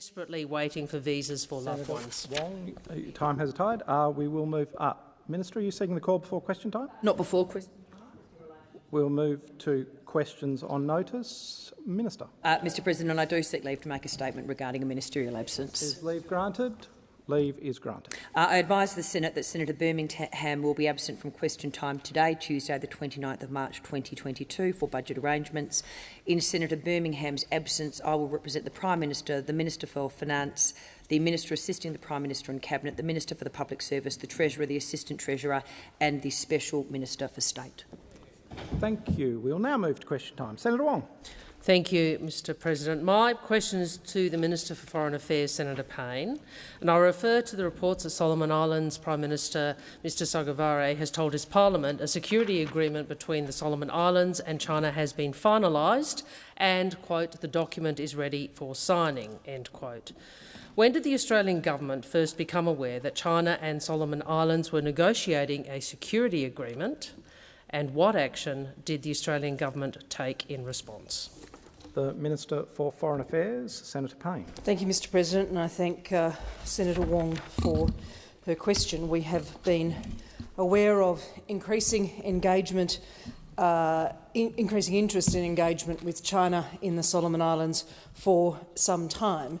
desperately waiting for visas for loved ones. Wong, uh, time has tied. Uh, we will move up. Minister, are you seeking the call before question time? Not before question. We'll move to questions on notice. Minister. Uh, Mr President, I do seek leave to make a statement regarding a ministerial absence. Is leave granted? Leave is granted. Uh, I advise the Senate that Senator Birmingham will be absent from question time today, Tuesday the 29th of March 2022, for budget arrangements. In Senator Birmingham's absence, I will represent the Prime Minister, the Minister for Finance, the Minister assisting the Prime Minister and Cabinet, the Minister for the Public Service, the Treasurer, the Assistant Treasurer and the Special Minister for State. Thank you. We'll now move to question time. Senator Wong. Thank you, Mr President. My question is to the Minister for Foreign Affairs, Senator Payne, and I refer to the reports that Solomon Islands Prime Minister Mr Sogavare has told his parliament a security agreement between the Solomon Islands and China has been finalised and, quote, the document is ready for signing, end quote. When did the Australian government first become aware that China and Solomon Islands were negotiating a security agreement and what action did the Australian government take in response? The Minister for Foreign Affairs, Senator Payne. Thank you, Mr President, and I thank uh, Senator Wong for her question. We have been aware of increasing engagement, uh, in increasing interest in engagement with China in the Solomon Islands for some time,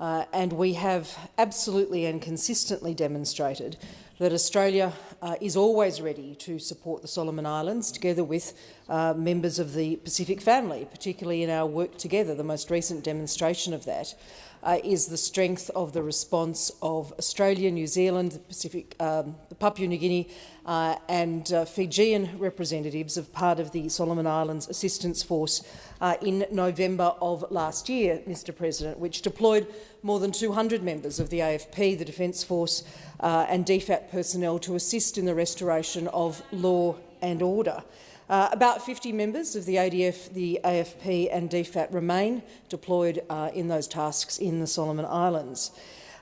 uh, and we have absolutely and consistently demonstrated that Australia uh, is always ready to support the Solomon Islands together with uh, members of the Pacific family, particularly in our work together. The most recent demonstration of that uh, is the strength of the response of Australia, New Zealand, the Pacific, um, Papua New Guinea uh, and uh, Fijian representatives of part of the Solomon Islands Assistance Force uh, in November of last year, Mr President, which deployed more than 200 members of the AFP, the Defence Force uh, and DFAT personnel to assist in the restoration of law and order. Uh, about 50 members of the ADF, the AFP and DFAT remain deployed uh, in those tasks in the Solomon Islands.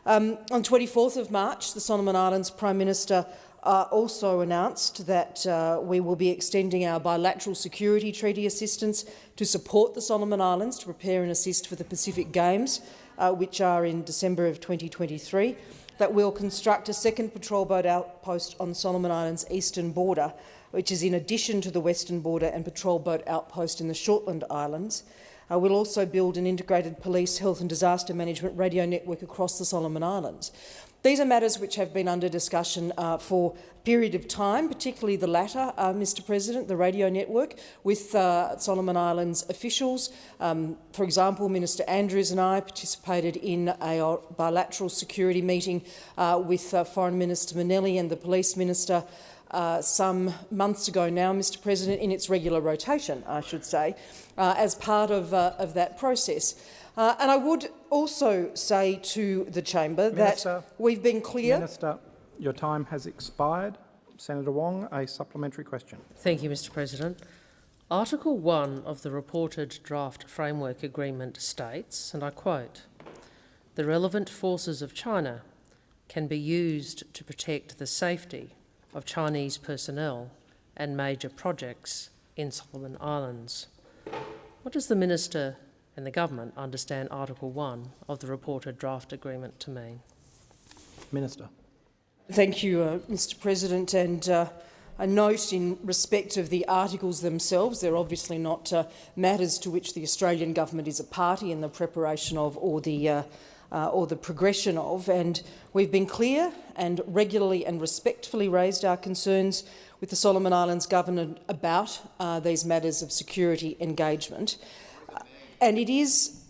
Um, on 24th of March, the Solomon Islands Prime Minister uh, also announced that uh, we will be extending our bilateral security treaty assistance to support the Solomon Islands to prepare and assist for the Pacific Games, uh, which are in December of 2023, that we'll construct a second patrol boat outpost on Solomon Islands' eastern border which is in addition to the Western Border and Patrol Boat Outpost in the Shortland Islands. Uh, we'll also build an integrated police, health and disaster management radio network across the Solomon Islands. These are matters which have been under discussion uh, for a period of time, particularly the latter, uh, Mr President, the radio network, with uh, Solomon Islands officials. Um, for example, Minister Andrews and I participated in a bilateral security meeting uh, with uh, Foreign Minister Manele and the Police Minister uh, some months ago now, Mr President, in its regular rotation, I should say, uh, as part of, uh, of that process. Uh, and I would also say to the chamber Minister, that we've been clear— Minister, your time has expired. Senator Wong, a supplementary question. Thank you, Mr President. Article 1 of the reported draft framework agreement states, and I quote, the relevant forces of China can be used to protect the safety of Chinese personnel and major projects in Solomon Islands. What does the Minister and the Government understand Article 1 of the reported draft agreement to mean? Minister. Thank you, uh, Mr President. And uh, a note in respect of the articles themselves. They're obviously not uh, matters to which the Australian government is a party in the preparation of or the uh, or the progression of, and we've been clear and regularly and respectfully raised our concerns with the Solomon Islands government about uh, these matters of security engagement. Uh, and it is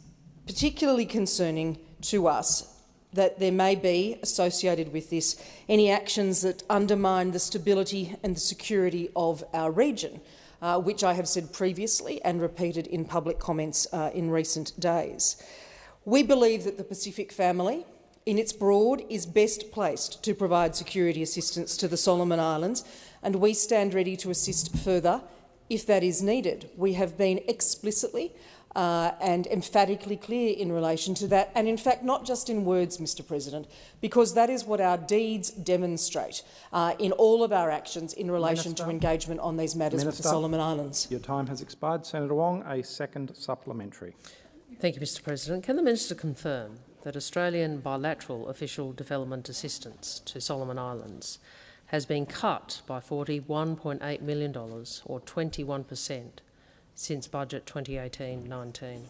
particularly concerning to us that there may be, associated with this, any actions that undermine the stability and the security of our region, uh, which I have said previously and repeated in public comments uh, in recent days. We believe that the Pacific family, in its broad, is best placed to provide security assistance to the Solomon Islands, and we stand ready to assist further if that is needed. We have been explicitly uh, and emphatically clear in relation to that, and in fact not just in words, Mr President, because that is what our deeds demonstrate uh, in all of our actions in relation Minister, to engagement on these matters Minister, with the Solomon Islands. Your time has expired. Senator Wong, a second supplementary. Thank you, Mr President. Can the minister confirm that Australian bilateral official development assistance to Solomon Islands has been cut by $41.8 million, or 21%, since budget 2018-19.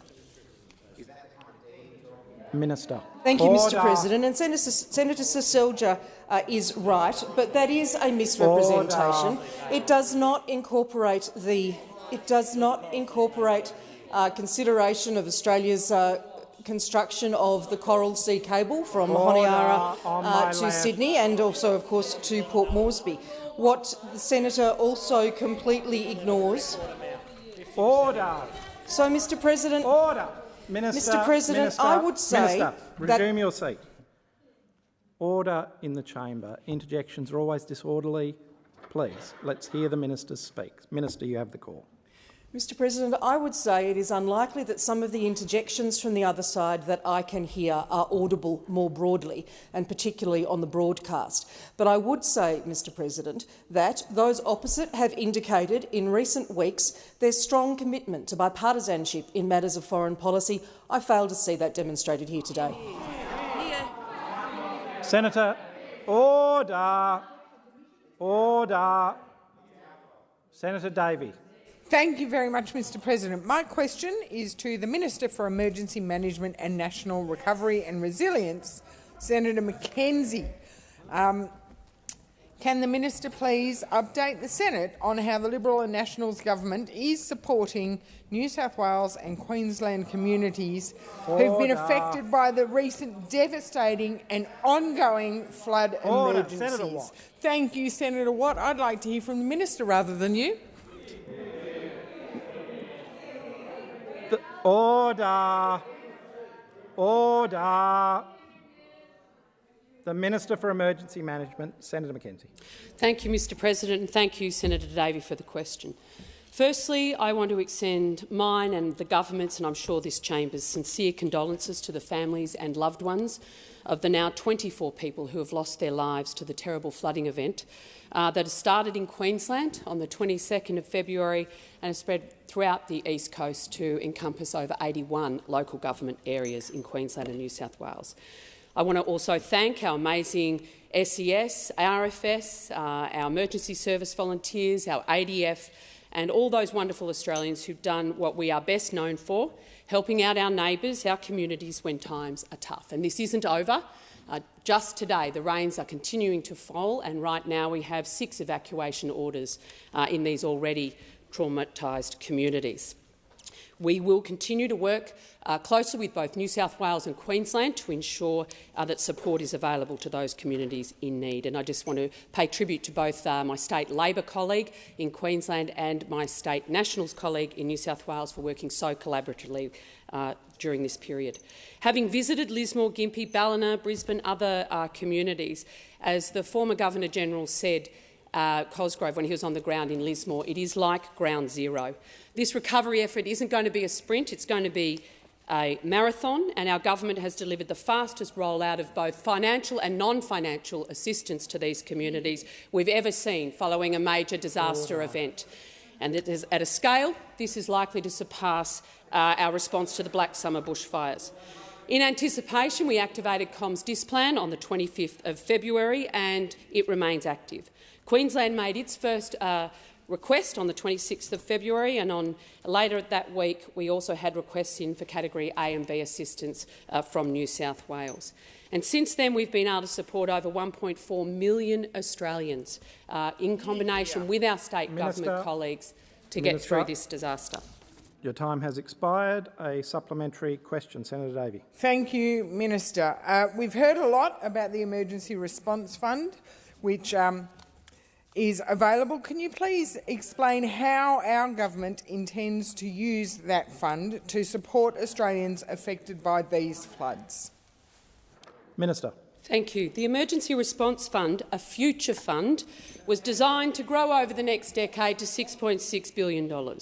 Minister. Thank you, Mr President. And Senator, Senator Seselja uh, is right, but that is a misrepresentation. Order. It does not incorporate the. It does not incorporate uh, consideration of Australia's uh, construction of the Coral Sea Cable from Honiara uh, to. Sydney and also, of course, to Port Moresby. What the senator also completely ignores. Order. So, Mr President, Order. Minister. Mr President, Minister, I would say Minister, that- resume your seat. Order in the chamber. Interjections are always disorderly. Please, let's hear the minister speak. Minister, you have the call. Mr President, I would say it is unlikely that some of the interjections from the other side that I can hear are audible more broadly, and particularly on the broadcast. But I would say, Mr President, that those opposite have indicated in recent weeks their strong commitment to bipartisanship in matters of foreign policy. I fail to see that demonstrated here today. Senator, order. Order. Senator Davey. Thank you very much, Mr President. My question is to the Minister for Emergency Management and National Recovery and Resilience, Senator McKenzie. Um, can the minister please update the Senate on how the Liberal and Nationals government is supporting New South Wales and Queensland communities who've been affected by the recent devastating and ongoing flood Order. emergencies? Senator Watt. Thank you, Senator Watt. I'd like to hear from the minister rather than you. The order. Order. The Minister for Emergency Management, Senator McKenzie. Thank you, Mr President, and thank you, Senator Davey, for the question. Firstly, I want to extend mine and the government's, and I'm sure this chamber's, sincere condolences to the families and loved ones of the now 24 people who have lost their lives to the terrible flooding event uh, that has started in Queensland on the 22nd of February and has spread throughout the east coast to encompass over 81 local government areas in Queensland and New South Wales. I want to also thank our amazing SES, RFS, uh, our emergency service volunteers, our ADF and all those wonderful Australians who've done what we are best known for, helping out our neighbours, our communities when times are tough. And this isn't over. Uh, just today, the rains are continuing to fall, and right now we have six evacuation orders uh, in these already traumatised communities. We will continue to work uh, closely with both New South Wales and Queensland to ensure uh, that support is available to those communities in need. And I just want to pay tribute to both uh, my state Labor colleague in Queensland and my state Nationals colleague in New South Wales for working so collaboratively uh, during this period. Having visited Lismore, Gympie, Ballina, Brisbane, other uh, communities, as the former Governor-General said, uh, Cosgrove when he was on the ground in Lismore, it is like ground zero. This recovery effort isn't going to be a sprint, it's going to be a marathon, and our government has delivered the fastest rollout of both financial and non-financial assistance to these communities we've ever seen following a major disaster event. And it is, at a scale, this is likely to surpass uh, our response to the Black Summer bushfires. In anticipation, we activated COMDISPLAN on the 25th of February, and it remains active. Queensland made its first uh, request on the 26th of February, and on later that week we also had requests in for Category A and B assistance uh, from New South Wales. And since then, we've been able to support over 1.4 million Australians uh, in combination with our state Minister, government colleagues to get through this disaster. Your time has expired. A supplementary question, Senator Davey. Thank you, Minister. Uh, we've heard a lot about the Emergency Response Fund, which um, is available. Can you please explain how our government intends to use that fund to support Australians affected by these floods? Minister. Thank you. The Emergency Response Fund, a future fund, was designed to grow over the next decade to $6.6 billion.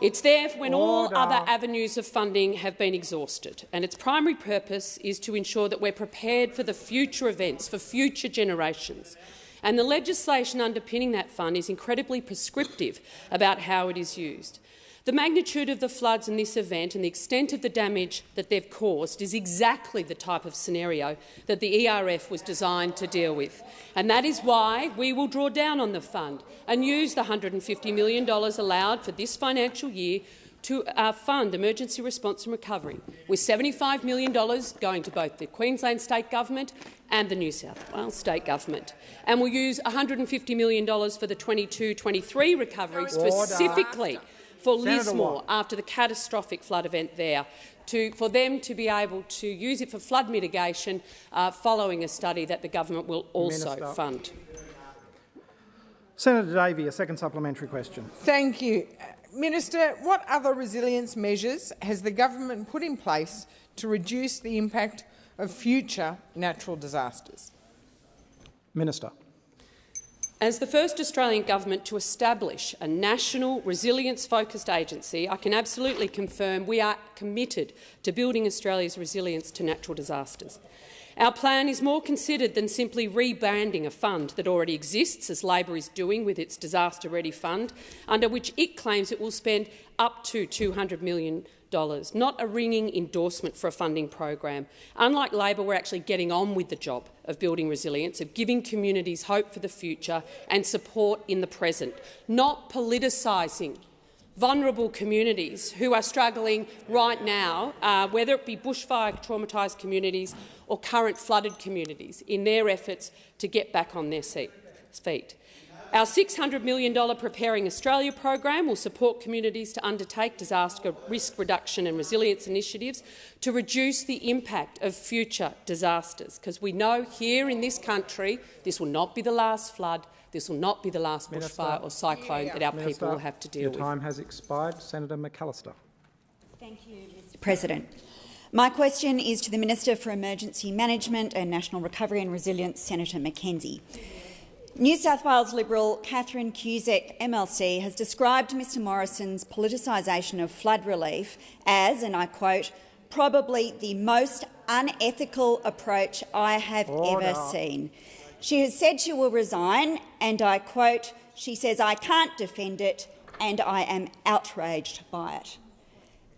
It's there when all other avenues of funding have been exhausted, and its primary purpose is to ensure that we're prepared for the future events, for future generations. And the legislation underpinning that fund is incredibly prescriptive about how it is used. The magnitude of the floods in this event and the extent of the damage that they've caused is exactly the type of scenario that the ERF was designed to deal with. And that is why we will draw down on the fund and use the $150 million allowed for this financial year to uh, fund emergency response and recovery, with $75 million going to both the Queensland State Government and the New South Wales State Government. And we'll use $150 million for the 22-23 recovery specifically for Senator Lismore Watt. after the catastrophic flood event there, to, for them to be able to use it for flood mitigation uh, following a study that the government will also Minister. fund. Senator Davey, a second supplementary question. Thank you. Minister, what other resilience measures has the government put in place to reduce the impact of future natural disasters? Minister. As the first Australian government to establish a national resilience-focused agency, I can absolutely confirm we are committed to building Australia's resilience to natural disasters. Our plan is more considered than simply rebranding a fund that already exists, as Labor is doing with its Disaster Ready Fund, under which it claims it will spend up to $200 million, not a ringing endorsement for a funding program. Unlike Labor, we're actually getting on with the job of building resilience, of giving communities hope for the future and support in the present, not politicising vulnerable communities who are struggling right now, uh, whether it be bushfire traumatised communities or current flooded communities, in their efforts to get back on their feet. Our $600 million Preparing Australia program will support communities to undertake disaster risk reduction and resilience initiatives to reduce the impact of future disasters, because we know here in this country this will not be the last flood, this will not be the last Minister. bushfire or cyclone that our Minister, people will have to deal your with. Your time has expired. Senator McAllister. Thank you, Mr President. My question is to the Minister for Emergency Management and National Recovery and Resilience, Senator McKenzie. New South Wales Liberal Catherine Cusack MLC has described Mr Morrison's politicisation of flood relief as, and I quote, probably the most unethical approach I have Order. ever seen. She has said she will resign, and I quote, she says, I can't defend it and I am outraged by it.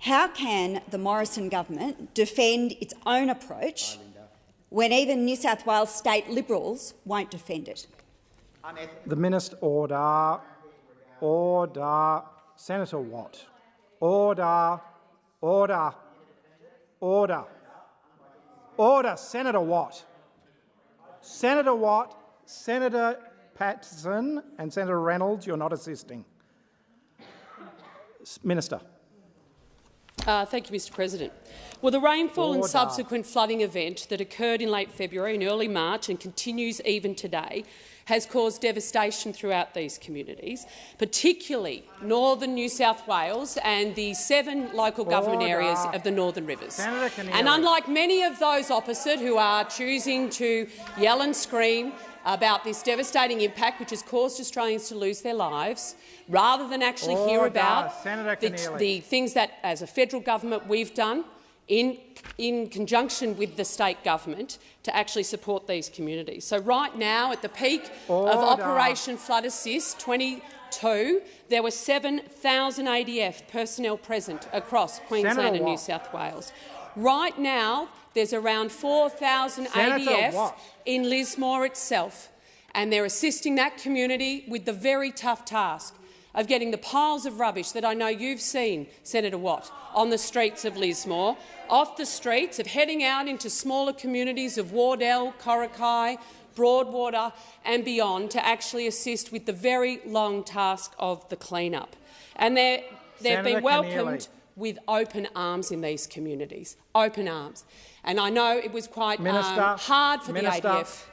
How can the Morrison government defend its own approach when even New South Wales state Liberals won't defend it? The Minister. Order. Order. Senator Watt. Order. Order. Order. Order. Senator Watt. Senator Watt, Senator Patterson and Senator Reynolds, you're not assisting. Minister. Uh, thank you, Mr President. Well, the rainfall and subsequent flooding event that occurred in late February and early March and continues even today has caused devastation throughout these communities, particularly northern New South Wales and the seven local government areas of the Northern Rivers. And unlike many of those opposite who are choosing to yell and scream about this devastating impact which has caused Australians to lose their lives, rather than actually oh, hear about the, the things that, as a federal government, we've done in, in conjunction with the state government to actually support these communities. So right now, at the peak Order. of Operation Flood Assist 22, there were 7,000 ADF personnel present across Queensland Senator and New South Wales. Right now, there's around 4,000 ADF in Lismore itself, and they're assisting that community with the very tough task of getting the piles of rubbish that I know you've seen, Senator Watt, on the streets of Lismore, off the streets, of heading out into smaller communities of Wardell, Coraki, Broadwater and beyond to actually assist with the very long task of the clean-up. And they've been welcomed Keneally. with open arms in these communities, open arms. And I know it was quite um, hard for Minister. the ADF.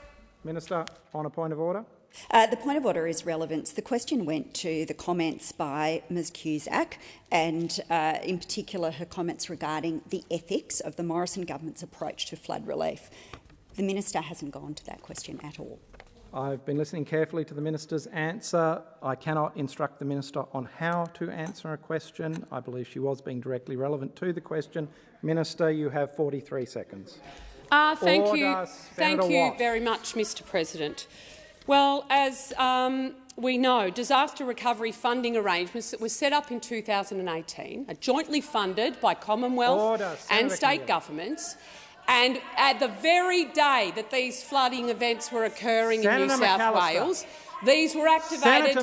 Minister, on a point of order. Uh, the point of order is relevance. The question went to the comments by Ms Cusack and, uh, in particular, her comments regarding the ethics of the Morrison government's approach to flood relief. The minister hasn't gone to that question at all. I've been listening carefully to the minister's answer. I cannot instruct the minister on how to answer a question. I believe she was being directly relevant to the question. Minister, you have 43 seconds. Uh, thank you, Order, thank Senator you Watt. very much, Mr. President. Well, as um, we know disaster recovery funding arrangements that were set up in 2018 are jointly funded by Commonwealth Order. and state governments. And at the very day that these flooding events were occurring in New South McAllister. Wales, these were activated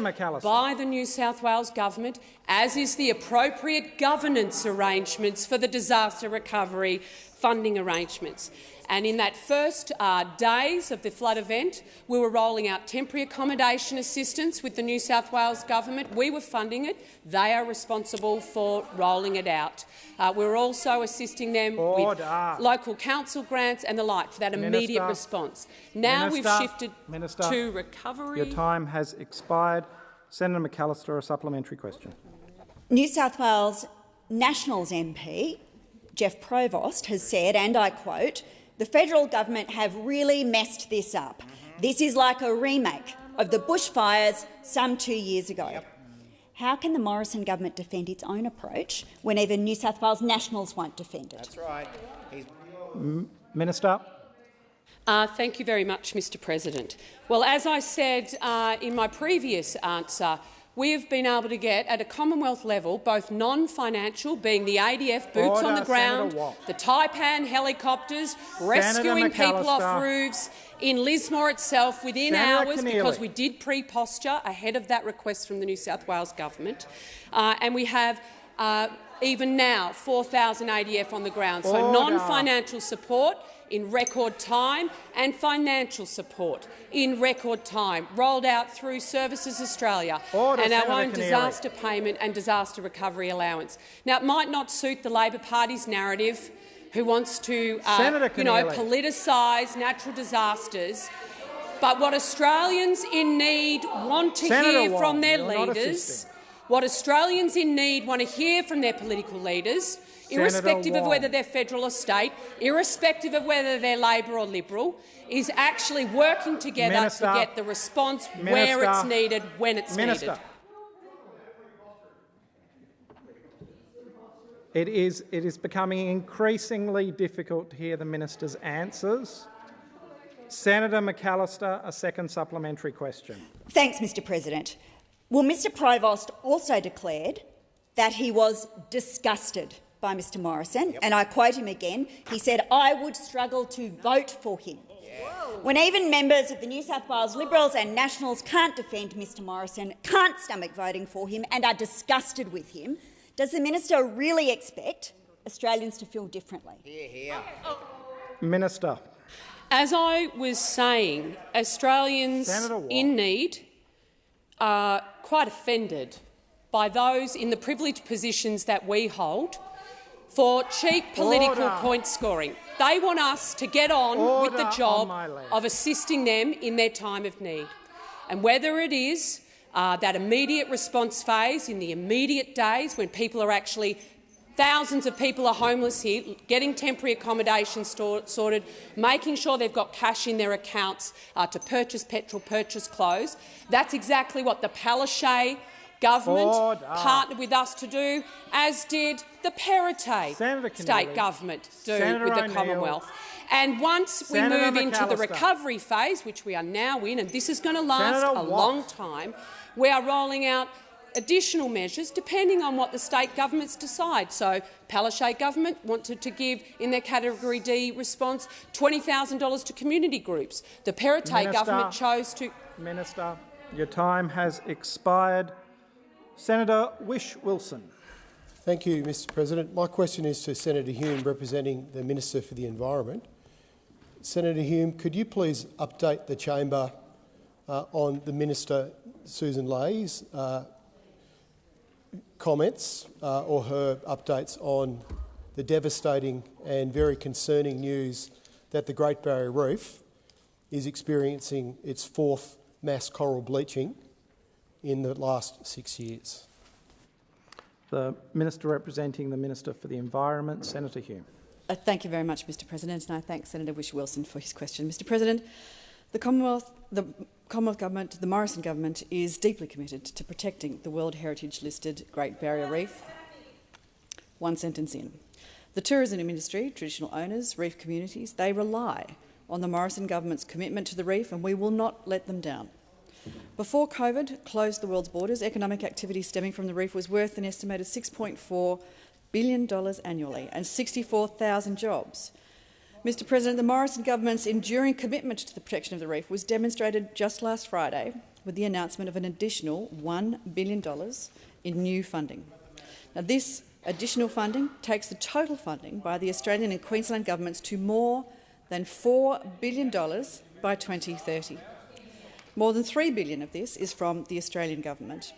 by the New South Wales government, as is the appropriate governance arrangements for the disaster recovery funding arrangements. And in that first uh, days of the flood event, we were rolling out temporary accommodation assistance with the New South Wales government. We were funding it. They are responsible for rolling it out. Uh, we were also assisting them Order. with local council grants and the like for that immediate Minister. response. Now Minister. we've shifted Minister. to recovery. Your time has expired. Senator McAllister, a supplementary question. New South Wales Nationals MP Geoff Provest has said, and I quote, the federal government have really messed this up. This is like a remake of the bushfires some two years ago. How can the Morrison government defend its own approach when even New South Wales Nationals won't defend it? That's right. He's Minister. Uh, thank you very much, Mr President. Well, as I said uh, in my previous answer, we have been able to get, at a Commonwealth level, both non-financial, being the ADF boots on the ground, the Taipan helicopters, rescuing people off roofs, in Lismore itself within Senator hours, because we did pre-posture ahead of that request from the New South Wales government, uh, and we have uh, even now 4,000 ADF on the ground. So non-financial support in record time and financial support in record time, rolled out through Services Australia Order, and our Senator own Keneally. disaster payment and disaster recovery allowance. Now, it might not suit the Labor Party's narrative, who wants to uh, you know, politicise natural disasters, but what Australians in need want to Senator hear Wong, from their leaders, what Australians in need want to hear from their political leaders, irrespective of whether they're federal or state, irrespective of whether they're Labor or Liberal, is actually working together Minister. to get the response where it's needed, when it's Minister. needed. It is, it is becoming increasingly difficult to hear the minister's answers. Senator McAllister, a second supplementary question. Thanks, Mr President. Well, Mr Provest also declared that he was disgusted by Mr Morrison, and I quote him again, he said, I would struggle to vote for him. When even members of the New South Wales Liberals and Nationals can't defend Mr Morrison, can't stomach voting for him and are disgusted with him, does the minister really expect Australians to feel differently? here, here. Minister. As I was saying, Australians in need are quite offended by those in the privileged positions that we hold for cheap political Order. point scoring. They want us to get on with the job of assisting them in their time of need. And whether it is uh, that immediate response phase in the immediate days when people are actually Thousands of people are homeless here, getting temporary accommodation sorted, making sure they've got cash in their accounts uh, to purchase petrol, purchase clothes. That's exactly what the Palaszczuk government Order. Ah. partnered with us to do, as did the Perrottet state government do Senator with the Commonwealth. And once we Senator move into the recovery phase, which we are now in, and this is going to last Senator a Watt. long time, we are rolling out additional measures depending on what the state governments decide. So Palaszczuk government wanted to give, in their Category D response, $20,000 to community groups. The Perrottet Minister. government chose to Minister, your time has expired. Senator Whish-Wilson. Thank you, Mr President. My question is to Senator Hume, representing the Minister for the Environment. Senator Hume, could you please update the chamber uh, on the Minister Sussan Ley's uh, comments uh, or her updates on the devastating and very concerning news that the Great Barrier Reef is experiencing its fourth mass coral bleaching in the last six years? The Minister representing the Minister for the Environment, Senator Hume. Uh, thank you very much, Mr President, and I thank Senator Whish-Wilson for his question. Mr President, the Commonwealth, the Commonwealth Government, the Morrison Government, is deeply committed to protecting the World Heritage-listed Great Barrier Reef. One sentence in. The tourism industry, traditional owners, reef communities, they rely on the Morrison Government's commitment to the reef, and we will not let them down. Before COVID closed the world's borders, economic activity stemming from the reef was worth an estimated $6.4 billion annually and 64,000 jobs. Mr President, the Morrison government's enduring commitment to the protection of the reef was demonstrated just last Friday with the announcement of an additional $1 billion in new funding. Now, this additional funding takes the total funding by the Australian and Queensland governments to more than $4 billion by 2030. More than 3 billion of this is from the Australian government.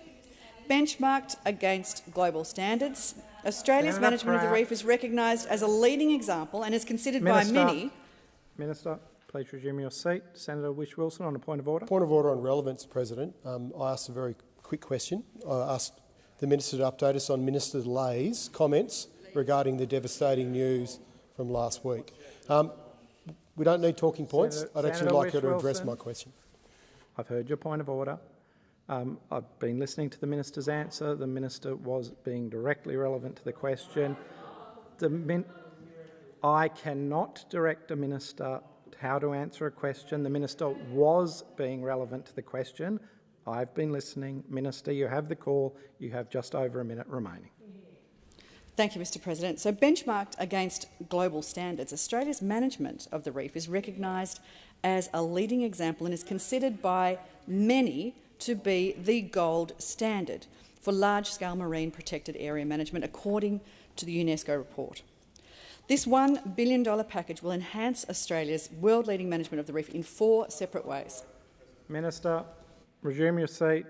Benchmarked against global standards, Australia's Senator management of the reef is recognised as a leading example and is considered Minister. by many Minister, please resume your seat. Senator Whish Wilson on a point of order. Point of order on relevance, President. Um, I asked a very quick question. I asked the minister to update us on Minister Ley's comments regarding the devastating news from last week. Um, we don't need talking points. Senator- I'd actually Senator like her to address Whish-Wilson. my question. I've heard your point of order. Um, I've been listening to the minister's answer. The minister was being directly relevant to the question. The I cannot direct a minister how to answer a question. The minister was being relevant to the question. I've been listening. Minister, you have the call. You have just over a minute remaining. Thank you, Mr President. So benchmarked against global standards, Australia's management of the reef is recognised as a leading example and is considered by many to be the gold standard for large-scale marine protected area management, according to the UNESCO report. This $1 billion package will enhance Australia's world-leading management of the reef in four separate ways. Minister, resume your seat.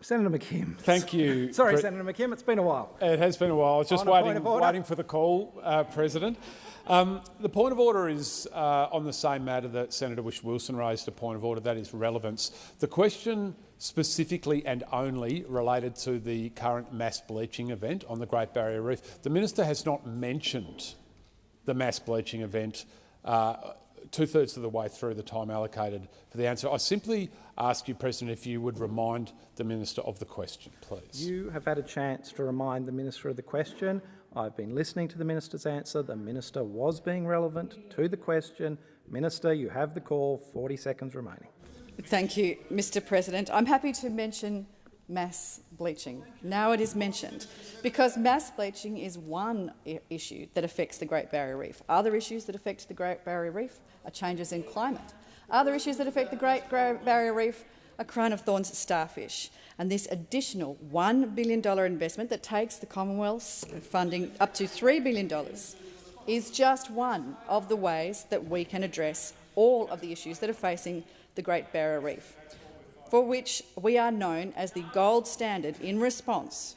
Senator McKim. Thank you. Sorry, Pre- Senator McKim, it's been a while. It has been a while. I was just On a point waiting, waiting for the call, uh, President. Um, the point of order is uh, on the same matter that Senator Whish-Wilson raised a point of order, that is relevance. The question specifically and only related to the current mass bleaching event on the Great Barrier Reef. The minister has not mentioned the mass bleaching event uh, two-thirds of the way through the time allocated for the answer. I simply ask you, President, if you would remind the minister of the question, please. You have had a chance to remind the minister of the question. I've been listening to the minister's answer. The minister was being relevant to the question. Minister, you have the call. 40 seconds remaining. Thank you, Mr President. I'm happy to mention mass bleaching. Now it is mentioned, because mass bleaching is one issue that affects the Great Barrier Reef. Other issues that affect the Great Barrier Reef are changes in climate. Other issues that affect the Great Barrier Reef are crown of thorns starfish. And this additional $1 billion investment that takes the Commonwealth's funding up to $3 billion is just one of the ways that we can address all of the issues that are facing the Great Barrier Reef, for which we are known as the gold standard in response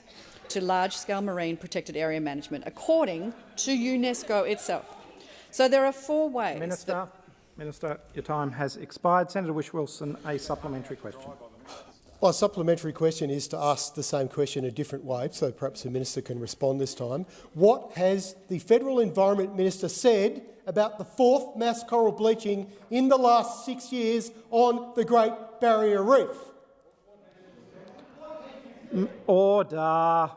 to large-scale marine protected area management, according to UNESCO itself. So there are four ways. Minister, Minister, your time has expired. Senator Whish-Wilson, a supplementary question. My supplementary question is to ask the same question a different way, so perhaps the minister can respond this time. What has the federal environment minister said about the fourth mass coral bleaching in the last six years on the Great Barrier Reef? Order.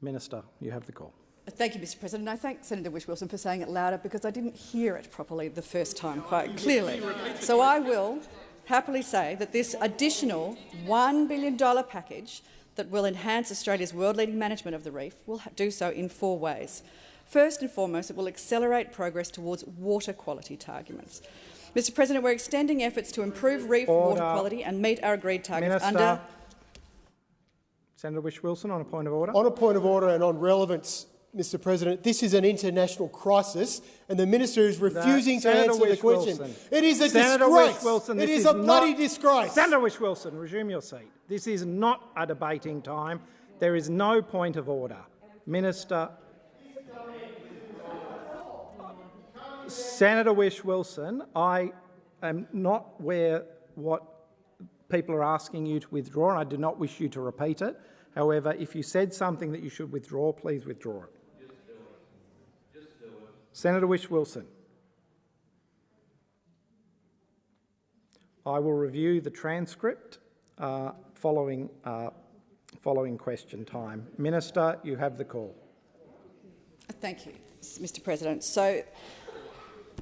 Minister, you have the call. Thank you, Mr President. I thank Senator Whish-Wilson for saying it louder because I didn't hear it properly the first time quite clearly. So I will happily say that this additional $1 billion package that will enhance Australia's world-leading management of the reef will do so in four ways. First and foremost, it will accelerate progress towards water quality targets. Mr President, we're extending efforts to improve reef water quality and meet our agreed targets Minister. under Senator Whish-Wilson on a point of order. On a point of order and on relevance, Mr President, this is an international crisis and the minister is refusing to Senator answer the question. Whish-Wilson. It is a Senator disgrace. Whish-Wilson, it this is is a bloody not- disgrace. Senator Whish-Wilson, resume your seat. This is not a debating time. There is no point of order. Minister. Senator Whish-Wilson, I am not where what people are asking you to withdraw, and I do not wish you to repeat it. However, if you said something that you should withdraw, please withdraw it. Senator Whish-Wilson. I will review the transcript uh, following, uh, following question time. Minister, you have the call. Thank you, Mr President. So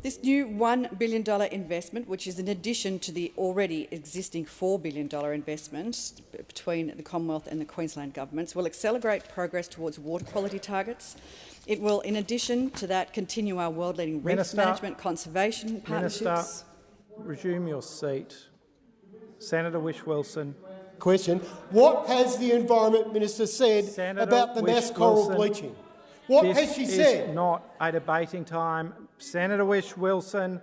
This new $1 billion investment, which is in addition to the already existing $4 billion investment between the Commonwealth and the Queensland governments, will accelerate progress towards water quality targets. It will, in addition to that, continue our world-leading reef management conservation partnerships. Minister, resume your seat. Senator Whish Wilson. Question. What has the Environment Minister said Senator about the mass coral Whish-Wilson, bleaching? What has she said? This is said? not a debating time. Senator Whish Wilson,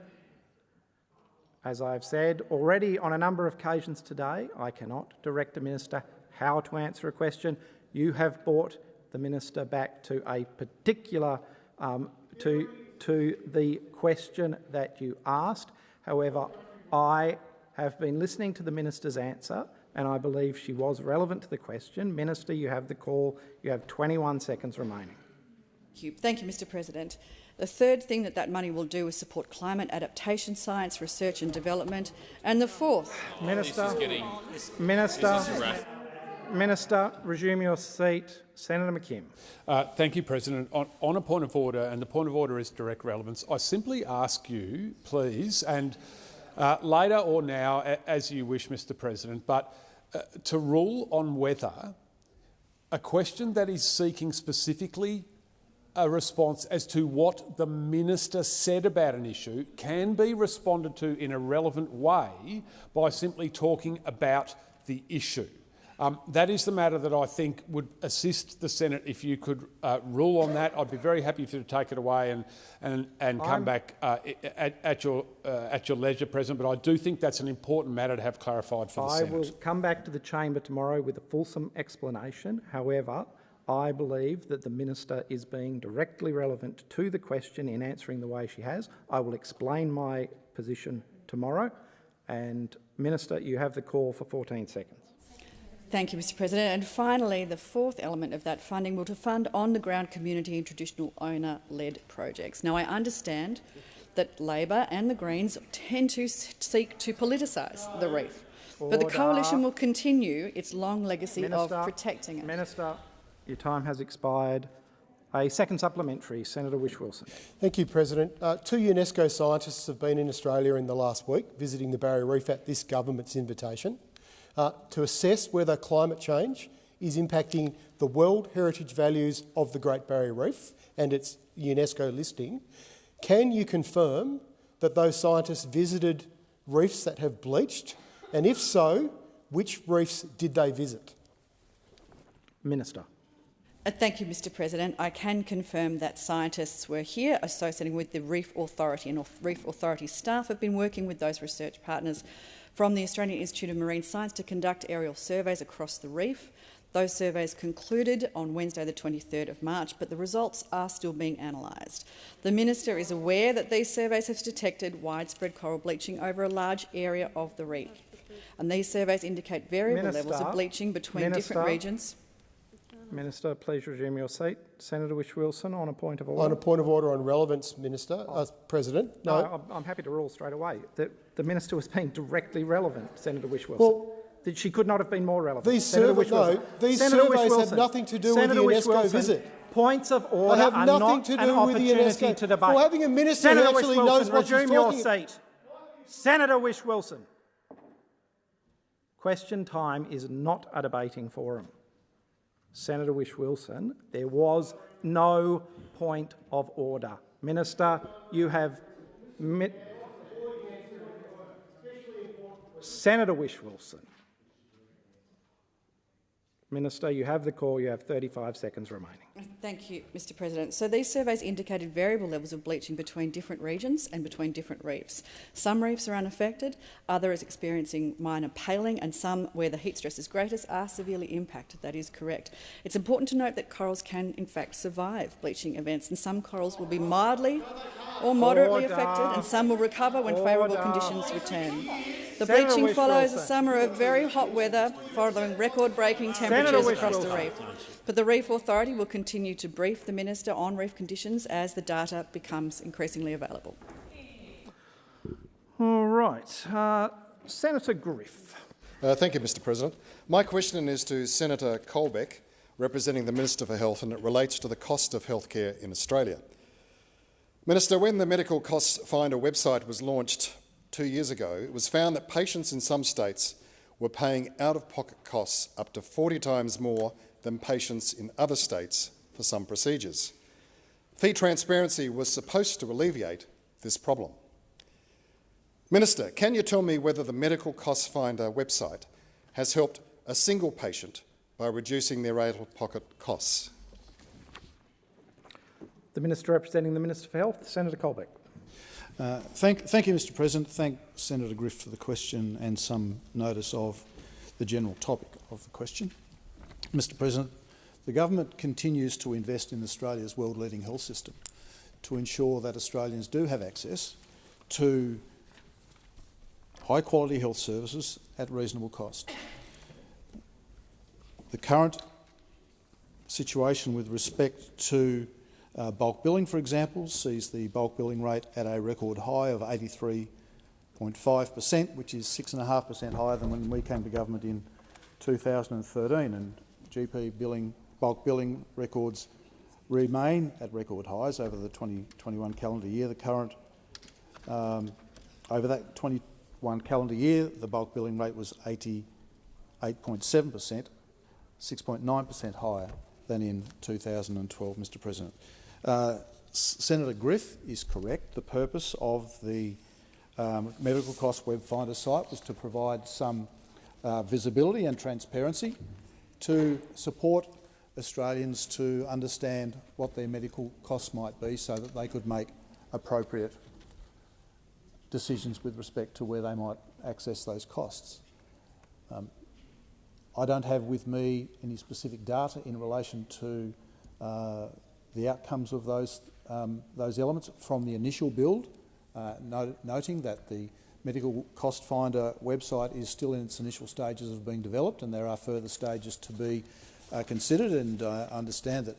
as I've said already on a number of occasions today, I cannot direct a minister how to answer a question. You have brought the minister back to a particular um, to to the question that you asked. However, I have been listening to the minister's answer and I believe she was relevant to the question. Minister, you have the call. You have 21 seconds remaining. Thank you. Thank you, Mr President. The third thing that that money will do is support climate adaptation science, research and development. And the fourth— Minister, Minister, Minister, resume your seat. Senator McKim. Uh, thank you, President. On, on, a point of order, and the point of order is direct relevance, I simply ask you, please, and uh, later or now, as you wish, Mr President, but uh, to rule on whether a question that is seeking specifically a response as to what the minister said about an issue can be responded to in a relevant way by simply talking about the issue. Um, that is the matter that I think would assist the Senate if you could uh, rule on that. I'd be very happy for you to take it away and, and, and come I'm, back uh, at, at, your, uh, at your leisure, President, but I do think that's an important matter to have clarified for the I Senate. will come back to the chamber tomorrow with a fulsome explanation. However, I believe that the minister is being directly relevant to the question in answering the way she has. I will explain my position tomorrow. And Minister, you have the call for 14 seconds. Thank you, Mr President. And finally, the fourth element of that funding will to fund on-the-ground community and traditional owner-led projects. Now, I understand that Labor and the Greens tend to seek to politicise the reef, Order. but the coalition will continue its long legacy Minister, of protecting it. Minister, your time has expired. A second supplementary. Senator Whish-Wilson. Thank you, President. Uh, two UNESCO scientists have been in Australia in the last week, visiting the Barrier Reef at this government's invitation uh, to assess whether climate change is impacting the World Heritage values of the Great Barrier Reef and its UNESCO listing. Can you confirm that those scientists visited reefs that have bleached? And if so, which reefs did they visit? Minister. Uh, thank you, Mr President. I can confirm that scientists were here associating with the Reef Authority and Reef Authority staff have been working with those research partners from the Australian Institute of Marine Science to conduct aerial surveys across the reef. Those surveys concluded on Wednesday the 23rd of March, but the results are still being analysed. The Minister is aware that these surveys have detected widespread coral bleaching over a large area of the reef. And these surveys indicate variable Minister, levels of bleaching between Minister, different regions. Minister, please resume your seat. Senator Whish Wilson on a point of order. On a point of order on relevance, Minister, uh, President. No, no I'm, I'm, happy to rule straight away. The, the minister was being directly relevant, Senator Whish Wilson. Well, she could not have been more relevant. These, survey, no, these Senator surveys have nothing to do Senator with the UNESCO visit. Points of order they have are nothing not to do with the UNESCO. to debate. Well, having a minister Senator who actually knows what she's your talking seat. Senator Whish Wilson. Question time is not a debating forum. Senator Whish Wilson, there was no point of order. Minister, you have... Senator Whish-Wilson. Minister, you have the call. You have 35 seconds remaining. Thank you, Mr President. So these surveys indicated variable levels of bleaching between different regions and between different reefs. Some reefs are unaffected, others experiencing minor paling, and some where the heat stress is greatest are severely impacted. That is correct. It's important to note that corals can, in fact, survive bleaching events, and some corals will be mildly or moderately Order. affected, and some will recover when favourable conditions return. The Senator bleaching follows a summer of very hot weather following record-breaking temperatures across the reef. But the Reef Authority will continue to brief the Minister on reef conditions as the data becomes increasingly available. All right. Uh, Senator Griff. Uh, thank you, Mr President. My question is to Senator Colbeck, representing the Minister for Health, and it relates to the cost of healthcare in Australia. Minister, when the Medical Cost Finder website was launched two years ago, it was found that patients in some states were paying out-of-pocket costs up to 40 times more than patients in other states for some procedures. Fee transparency was supposed to alleviate this problem. Minister, can you tell me whether the Medical Cost Finder website has helped a single patient by reducing their out-of-pocket costs? The Minister representing the Minister for Health, Senator Colbeck. Uh, thank, thank you, Mr President. Thank Senator Griff for the question and some notice of the general topic of the question. Mr President, the government continues to invest in Australia's world-leading health system to ensure that Australians do have access to high-quality health services at reasonable cost. The current situation with respect to uh, bulk billing, for example, sees the bulk billing rate at a record high of 83.5 per cent, which is 6.5 per cent higher than when we came to government in 2013. And GP billing, bulk billing records remain at record highs over the 2021 calendar year. The current um, over that 21 calendar year, the bulk billing rate was 88.7 per cent, 6.9 per cent higher than in 2012, Mr President. Uh, Senator Griff is correct. The purpose of the um, Medical Cost Web Finder site was to provide some uh, visibility and transparency to support Australians to understand what their medical costs might be so that they could make appropriate decisions with respect to where they might access those costs. Um, I don't have with me any specific data in relation to uh, the outcomes of those, um, those elements from the initial build, uh, not, noting that the Medical Cost Finder website is still in its initial stages of being developed and there are further stages to be uh, considered and I understand that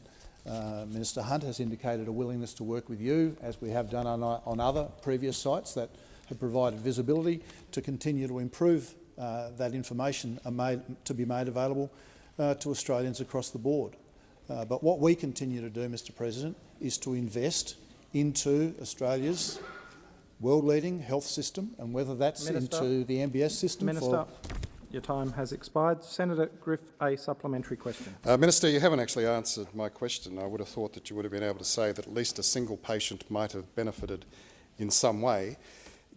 uh, Minister Hunt has indicated a willingness to work with you, as we have done on, on other previous sites that have provided visibility, to continue to improve uh, that information made, to be made available uh, to Australians across the board. Uh, but what we continue to do, Mr President, is to invest into Australia's world-leading health system, and whether that's Minister, into the MBS system Minister, your time has expired. Senator Griff, a supplementary question. Uh, Minister, you haven't actually answered my question. I would have thought that you would have been able to say that at least a single patient might have benefited in some way.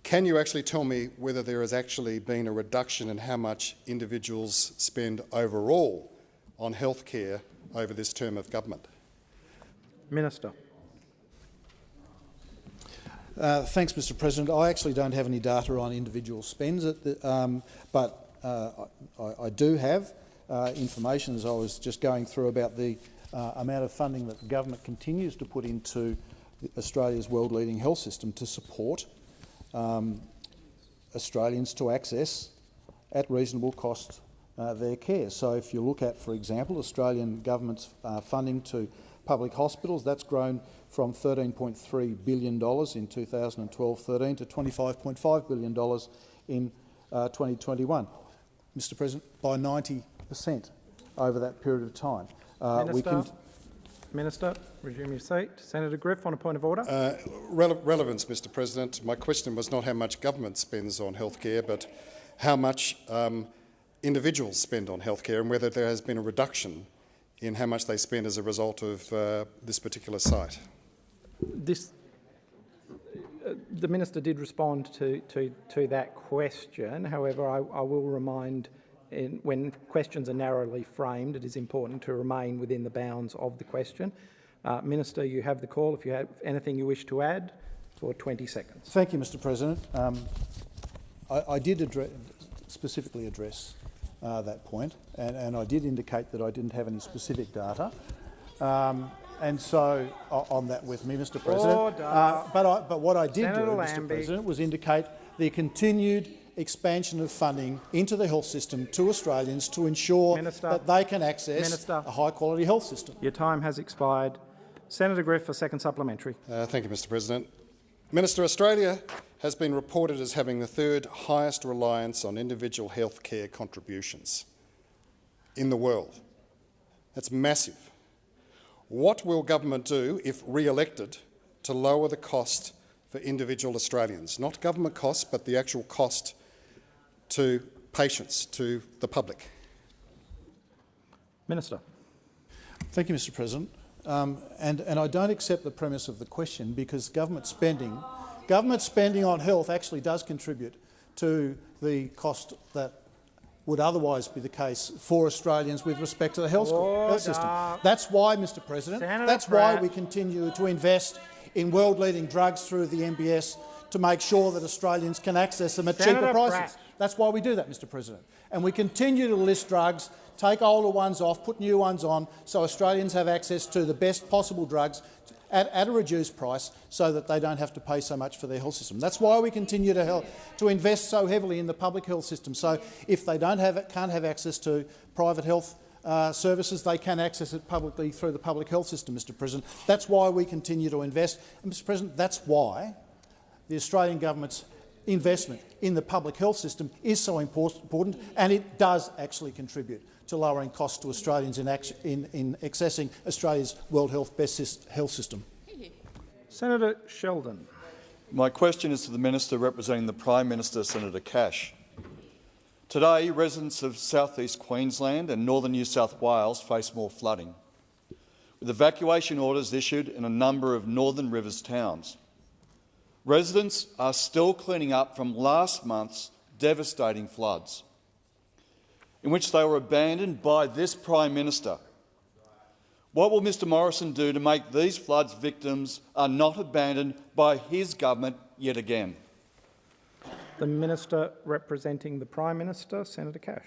Can you actually tell me whether there has actually been a reduction in how much individuals spend overall on health care over this term of government? Minister. Uh, thanks, Mr President. I actually don't have any data on individual spends, the, um, but uh, I, I, do have uh, information, as I was just going through, about the uh, amount of funding that the government continues to put into Australia's world-leading health system to support um, Australians to access at reasonable cost uh, their care. So if you look at, for example, Australian government's uh, funding to public hospitals, that's grown from $13.3 billion in 2012-13 to $25.5 billion in uh, 2021. Mr President, by 90 per cent over that period of time. Uh, Minister, Minister, resume your seat. Senator Griff, on a point of order. Uh, rele relevance, Mr President. My question was not how much government spends on healthcare, but how much um, individuals spend on healthcare and whether there has been a reduction in how much they spend as a result of uh, this particular site. This, the minister did respond to, to, to that question. However, I, I will remind in, when questions are narrowly framed, it is important to remain within the bounds of the question. Uh, minister, you have the call. If you have anything you wish to add, for 20 seconds. Thank you, Mr President. Um, I, I, did address, specifically address uh, that point, and, and, I did indicate that I didn't have any specific data. Um, and so on that with me, Mr. President. Uh, but, I, but what I did Senator do, Lambie. Mr. President, was indicate the continued expansion of funding into the health system to Australians to ensure Minister, that they can access Minister, a high-quality health system. Your time has expired. Senator Griff, a second supplementary. Uh, thank you, Mr. President. Minister, Australia has been reported as having the third highest reliance on individual health care contributions in the world. That's massive. What will government do, if re-elected, to lower the cost for individual Australians, not government costs, but the actual cost to patients, to the public? Minister. Thank you, Mr President. Um, and, and I don't accept the premise of the question because government spending, government spending on health actually does contribute to the cost that would otherwise be the case for Australians with respect to the health, health system. That's why, Mr President, Senator that's Pratt. why we continue to invest in world-leading drugs through the MBS to make sure that Australians can access them at Senator cheaper prices. Pratt. That's why we do that, Mr President. And we continue to list drugs, take older ones off, put new ones on, so Australians have access to the best possible drugs at, at a reduced price so that they don't have to pay so much for their health system. That's why we continue to, help, to invest so heavily in the public health system. So if they don't have it, can't have access to private health uh, services, they can access it publicly through the public health system, Mr President. That's why we continue to invest. And, Mr President, that's why the Australian government's investment in the public health system is so important, and it does actually contribute to lowering costs to Australians in, in, in accessing Australia's World Health Best Health System. Senator Sheldon. My question is to the Minister representing the Prime Minister, Senator Cash. Today, residents of southeast Queensland and northern New South Wales face more flooding, with evacuation orders issued in a number of northern rivers towns. Residents are still cleaning up from last month's devastating floods, in which they were abandoned by this Prime Minister. What will Mr Morrison do to make these floods victims are not abandoned by his government yet again? The Minister representing the Prime Minister, Senator Cash.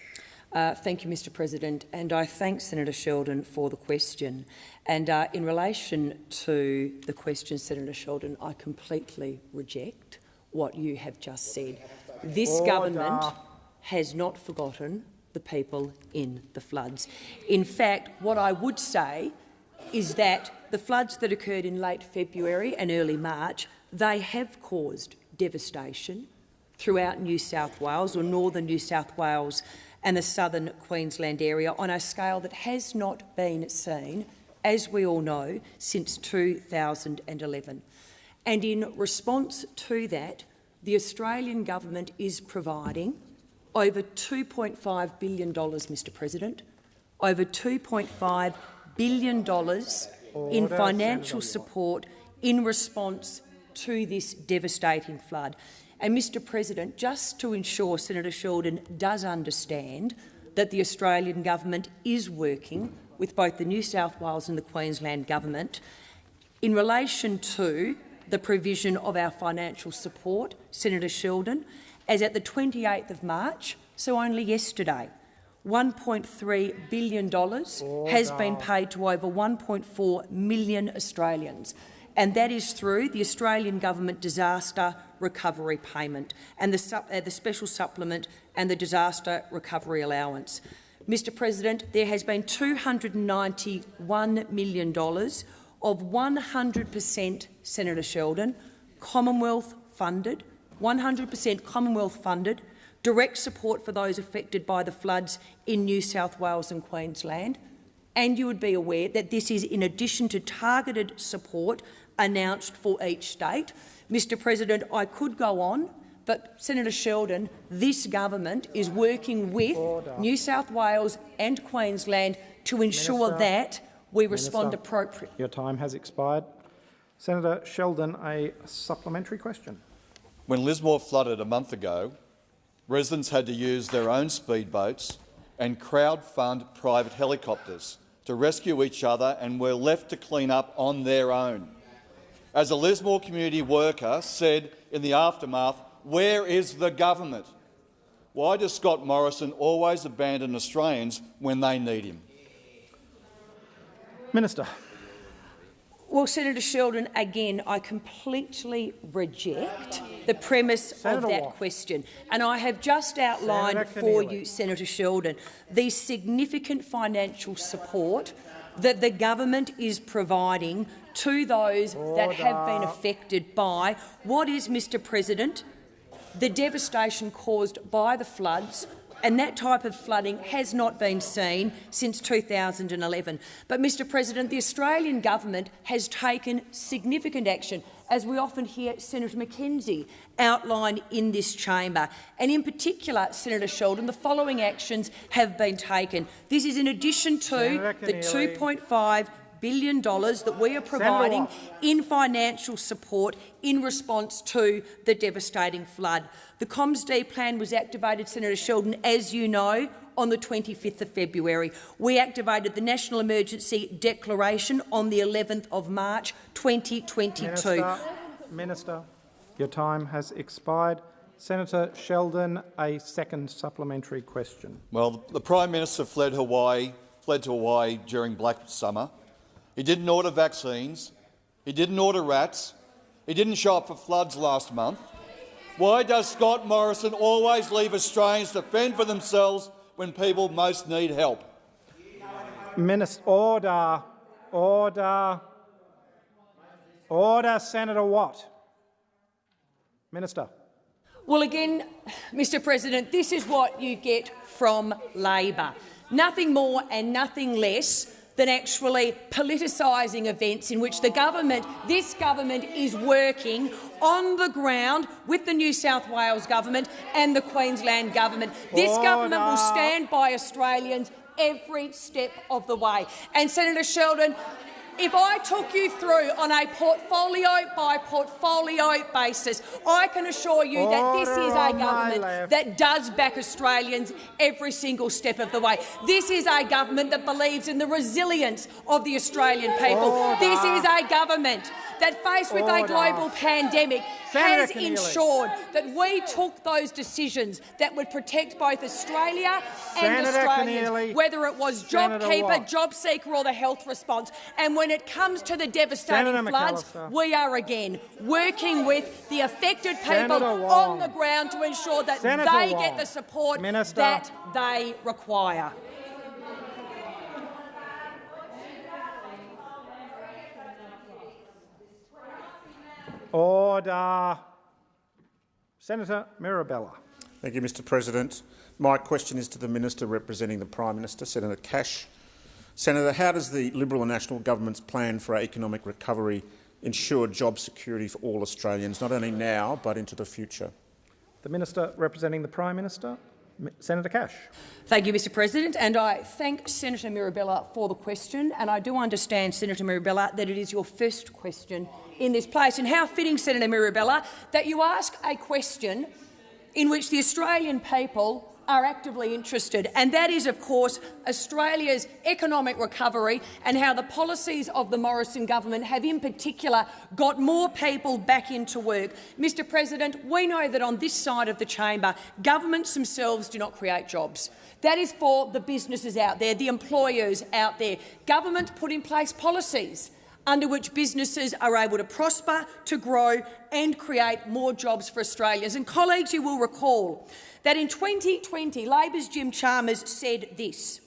Uh, thank you, Mr President, and I thank Senator Sheldon for the question. And uh, in relation to the question, Senator Sheldon, I completely reject what you have just said. This Order. government has not forgotten the people in the floods. In fact, what I would say is that the floods that occurred in late February and early March, they have caused devastation throughout New South Wales or northern New South Wales and the southern Queensland area on a scale that has not been seen, as we all know, since 2011. And in response to that, the Australian government is providing over $2.5 billion, Mr President, over $2.5 billion oh, in financial support in response to this devastating flood. And, Mr President, just to ensure Senator Sheldon does understand that the Australian government is working with both the New South Wales and the Queensland government in relation to the provision of our financial support, Senator Sheldon, as at the 28th of March, so only yesterday, $1.3 billion has been paid to over 1.4 million Australians and that is through the Australian Government Disaster Recovery Payment and the, uh, the Special Supplement and the Disaster Recovery Allowance. Mr President, there has been $291 million of 100 per cent, Senator Sheldon, Commonwealth funded, 100 per cent Commonwealth funded, direct support for those affected by the floods in New South Wales and Queensland, and you would be aware that this is in addition to targeted support announced for each state. Mr President, I could go on, but Senator Sheldon, this government is working with Order. New South Wales and Queensland to ensure Minister. that we respond Minister. appropriately. Your time has expired. Senator Sheldon, a supplementary question. When Lismore flooded a month ago, residents had to use their own speedboats and crowd-fund private helicopters to rescue each other and were left to clean up on their own. As a Lismore community worker said in the aftermath, where is the government? Why does Scott Morrison always abandon Australians when they need him? Minister. Well, Senator Sheldon, again, I completely reject the premise Senator of that Watt. question. And I have just outlined for you, Senator Sheldon, the significant financial support that the government is providing to those that have been affected by what is, Mr President, the devastation caused by the floods and that type of flooding has not been seen since 2011. But, Mr President, the Australian government has taken significant action, as we often hear Senator McKenzie outline in this chamber. And in particular, Senator Sheldon, the following actions have been taken. This is in addition to the $2.5 billion dollars that we are providing in financial support in response to the devastating flood. The COMDISPLAN was activated, Senator Sheldon, as you know, on the 25th of February. We activated the National Emergency Declaration on the 11th of March 2022. Minister, Minister your time has expired. Senator Sheldon, a second supplementary question. Well, the Prime Minister fled Hawaii, fled to Hawaii during Black Summer. He didn't order vaccines. He didn't order rats. He didn't show up for floods last month. Why does Scott Morrison always leave Australians to fend for themselves when people most need help? Minister, order, order, order, Senator Watt. Minister. Well, again, Mr President, this is what you get from Labor. Nothing more and nothing less than actually politicising events in which the government, this government is working on the ground with the New South Wales government and the Queensland government. This Order. government will stand by Australians every step of the way. And Senator Sheldon, if I took you through on a portfolio by portfolio basis, I can assure you that this is a government that does back Australians every single step of the way. This is a government that believes in the resilience of the Australian people. This is a government that, faced with a global pandemic, Senator has Keneally. ensured that we took those decisions that would protect both Australia and Senator Australians, Keneally. whether it was JobKeeper. JobSeeker or the health response. And when it comes to the devastating Senator floods, we are again working with the affected people on the ground to ensure that Senator they Wong. get the support Minister. that they require. Order. Senator Mirabella. Thank you, Mr President. My question is to the Minister representing the Prime Minister, Senator Cash. Senator, how does the Liberal and National Government's plan for our economic recovery ensure job security for all Australians, not only now but into the future? The Minister representing the Prime Minister, Senator Cash. Thank you, Mr President, and I thank Senator Mirabella for the question. And I do understand, Senator Mirabella, that it is your first question in this place. And how fitting, Senator Mirabella, that you ask a question in which the Australian people are actively interested, and that is, of course, Australia's economic recovery and how the policies of the Morrison government have in particular got more people back into work. Mr President, we know that on this side of the chamber, governments themselves do not create jobs. That is for the businesses out there, the employers out there. Governments put in place policies under which businesses are able to prosper, to grow and create more jobs for Australians. And colleagues, you will recall that in 2020, Labor's Jim Chalmers said this,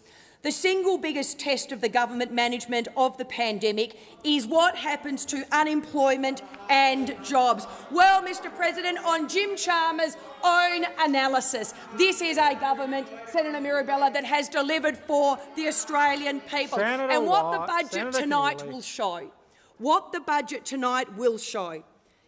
the single biggest test of the government management of the pandemic is what happens to unemployment and jobs. Well, Mr President, on Jim Chalmers' own analysis, this is a government, Senator Mirabella, that has delivered for the Australian people. Senator and what the budget Senator tonight will show, what the budget tonight will show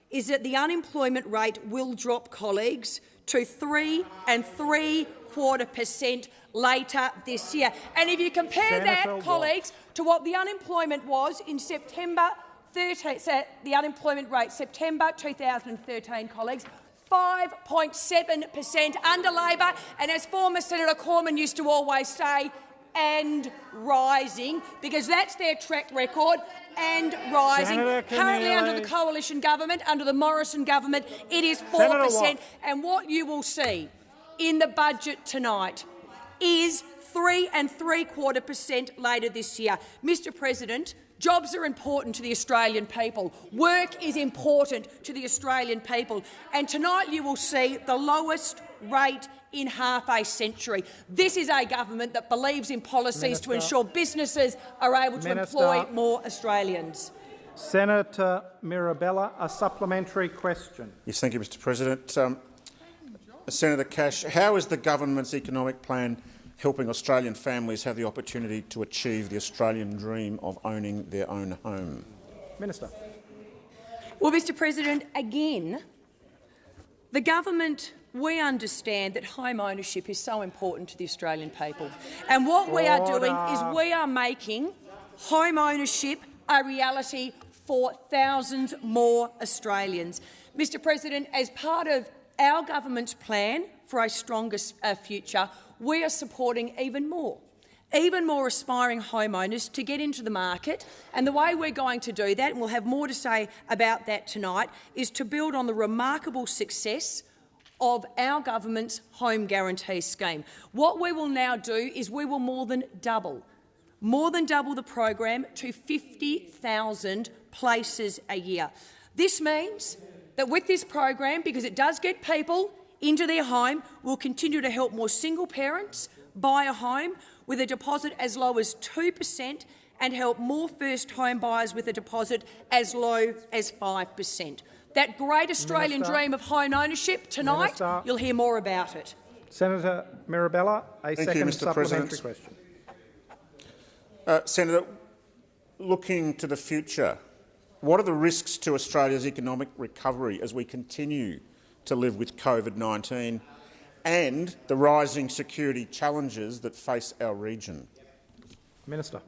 is that the unemployment rate will drop, colleagues, to three and three quarter per cent later this year. And if you compare Senator that, colleagues, to what the unemployment was in September 13, the unemployment rate September 2013, colleagues, 5.7 per cent under Labor, and as former Senator Cormann used to always say, and rising, because that's their track record, and rising. Currently under the coalition government, under the Morrison government, it is 4 Senator per cent. And what you will see in the budget tonight is three and three quarter percent later this year. Mr President, jobs are important to the Australian people. Work is important to the Australian people. And tonight you will see the lowest rate in half a century. This is a government that believes in policies to ensure businesses are able to Minister. employ more Australians. Senator Mirabella, a supplementary question. Yes, thank you, Mr President. Um, Senator Cash, how is the government's economic plan helping Australian families have the opportunity to achieve the Australian dream of owning their own home? Minister. Well, Mr President, again, the government, we understand that home ownership is so important to the Australian people. And what we are doing is we are making home ownership a reality for thousands more Australians. Mr President, as part of our government's plan for a stronger uh, future, we are supporting even more even more aspiring homeowners to get into the market. And the way we're going to do that, and we'll have more to say about that tonight, is to build on the remarkable success of our government's home guarantee scheme. What we will now do is we will more than double, more than double the program to 50,000 places a year. This means that with this program, because it does get people into their home, we'll continue to help more single parents buy a home with a deposit as low as 2 per cent and help more first home buyers with a deposit as low as 5 per cent. That great Australian Minister. dream of home ownership tonight, Minister. you'll hear more about it. Senator Mirabella, a Thank you, second Mr. supplementary President. question. Uh, Senator, looking to the future, what are the risks to Australia's economic recovery as we continue to live with COVID-19 and the rising security challenges that face our region? Minister.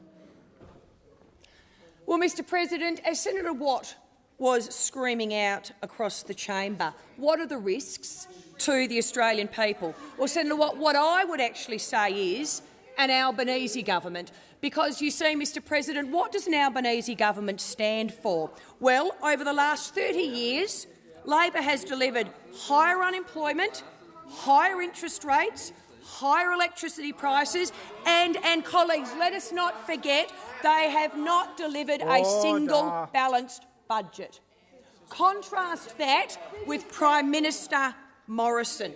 Well, Mr President, as Senator Watt was screaming out across the chamber, what are the risks to the Australian people? Well, Senator Watt, what I would actually say is an Albanese government. Because you see, Mr President, what does an Albanese government stand for? Well, over the last 30 years, Labor has delivered higher unemployment, higher interest rates, higher electricity prices, and, and colleagues, let us not forget, they have not delivered a single balanced budget. Contrast that with Prime Minister Morrison.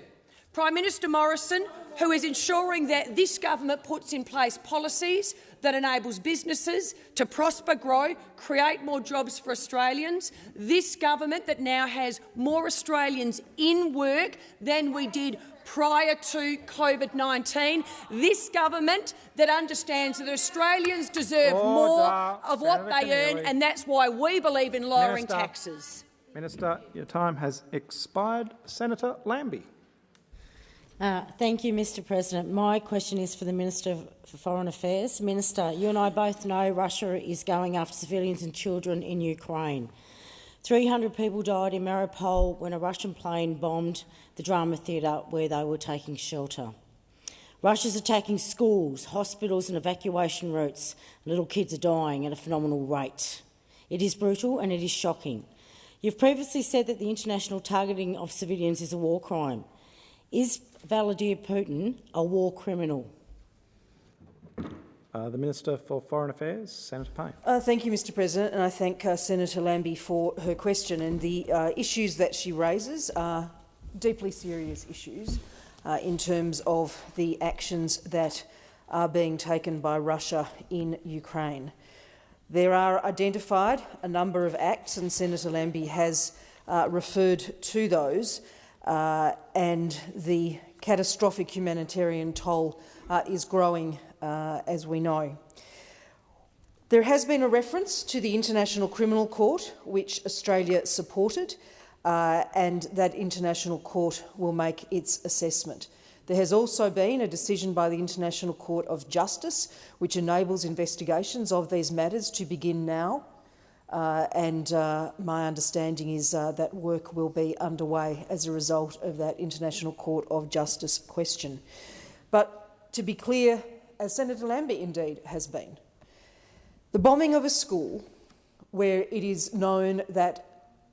Prime Minister Morrison, who is ensuring that this government puts in place policies that enables businesses to prosper, grow, create more jobs for Australians. This government that now has more Australians in work than we did prior to COVID-19. This government that understands that Australians deserve more of what Senator they earn, and that's why we believe in lowering Minister. taxes. Minister, your time has expired. Senator Lambie. Uh, thank you, Mr President. My question is for the Minister for Foreign Affairs. Minister, you and I both know Russia is going after civilians and children in Ukraine. 300 people died in Mariupol when a Russian plane bombed the drama theatre where they were taking shelter. Russia's attacking schools, hospitals and evacuation routes. Little kids are dying at a phenomenal rate. It is brutal and it is shocking. You've previously said that the international targeting of civilians is a war crime. Is Vladimir Putin a war criminal? Uh, the Minister for Foreign Affairs, Senator Payne. Uh, thank you, Mr President, and I thank uh, Senator Lambie for her question. And the uh, issues that she raises are deeply serious issues uh, in terms of the actions that are being taken by Russia in Ukraine. There are identified a number of acts, and Senator Lambie has uh, referred to those, uh, and the catastrophic humanitarian toll uh, is growing, uh, as we know. There has been a reference to the International Criminal Court, which Australia supported, uh, and that International Court will make its assessment. There has also been a decision by the International Court of Justice, which enables investigations of these matters to begin now. Uh, and uh, my understanding is uh, that work will be underway as a result of that International Court of Justice question. But to be clear, as Senator Lambie indeed has been, the bombing of a school where it is known that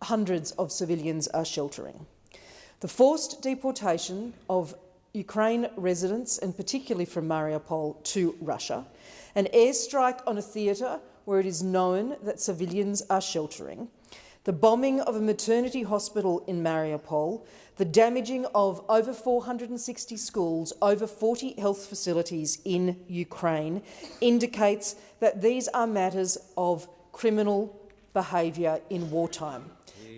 hundreds of civilians are sheltering, the forced deportation of Ukraine residents, and particularly from Mariupol to Russia, an airstrike on a theatre where it is known that civilians are sheltering, the bombing of a maternity hospital in Mariupol, the damaging of over 460 schools, over 40 health facilities in Ukraine indicates that these are matters of criminal behaviour in wartime.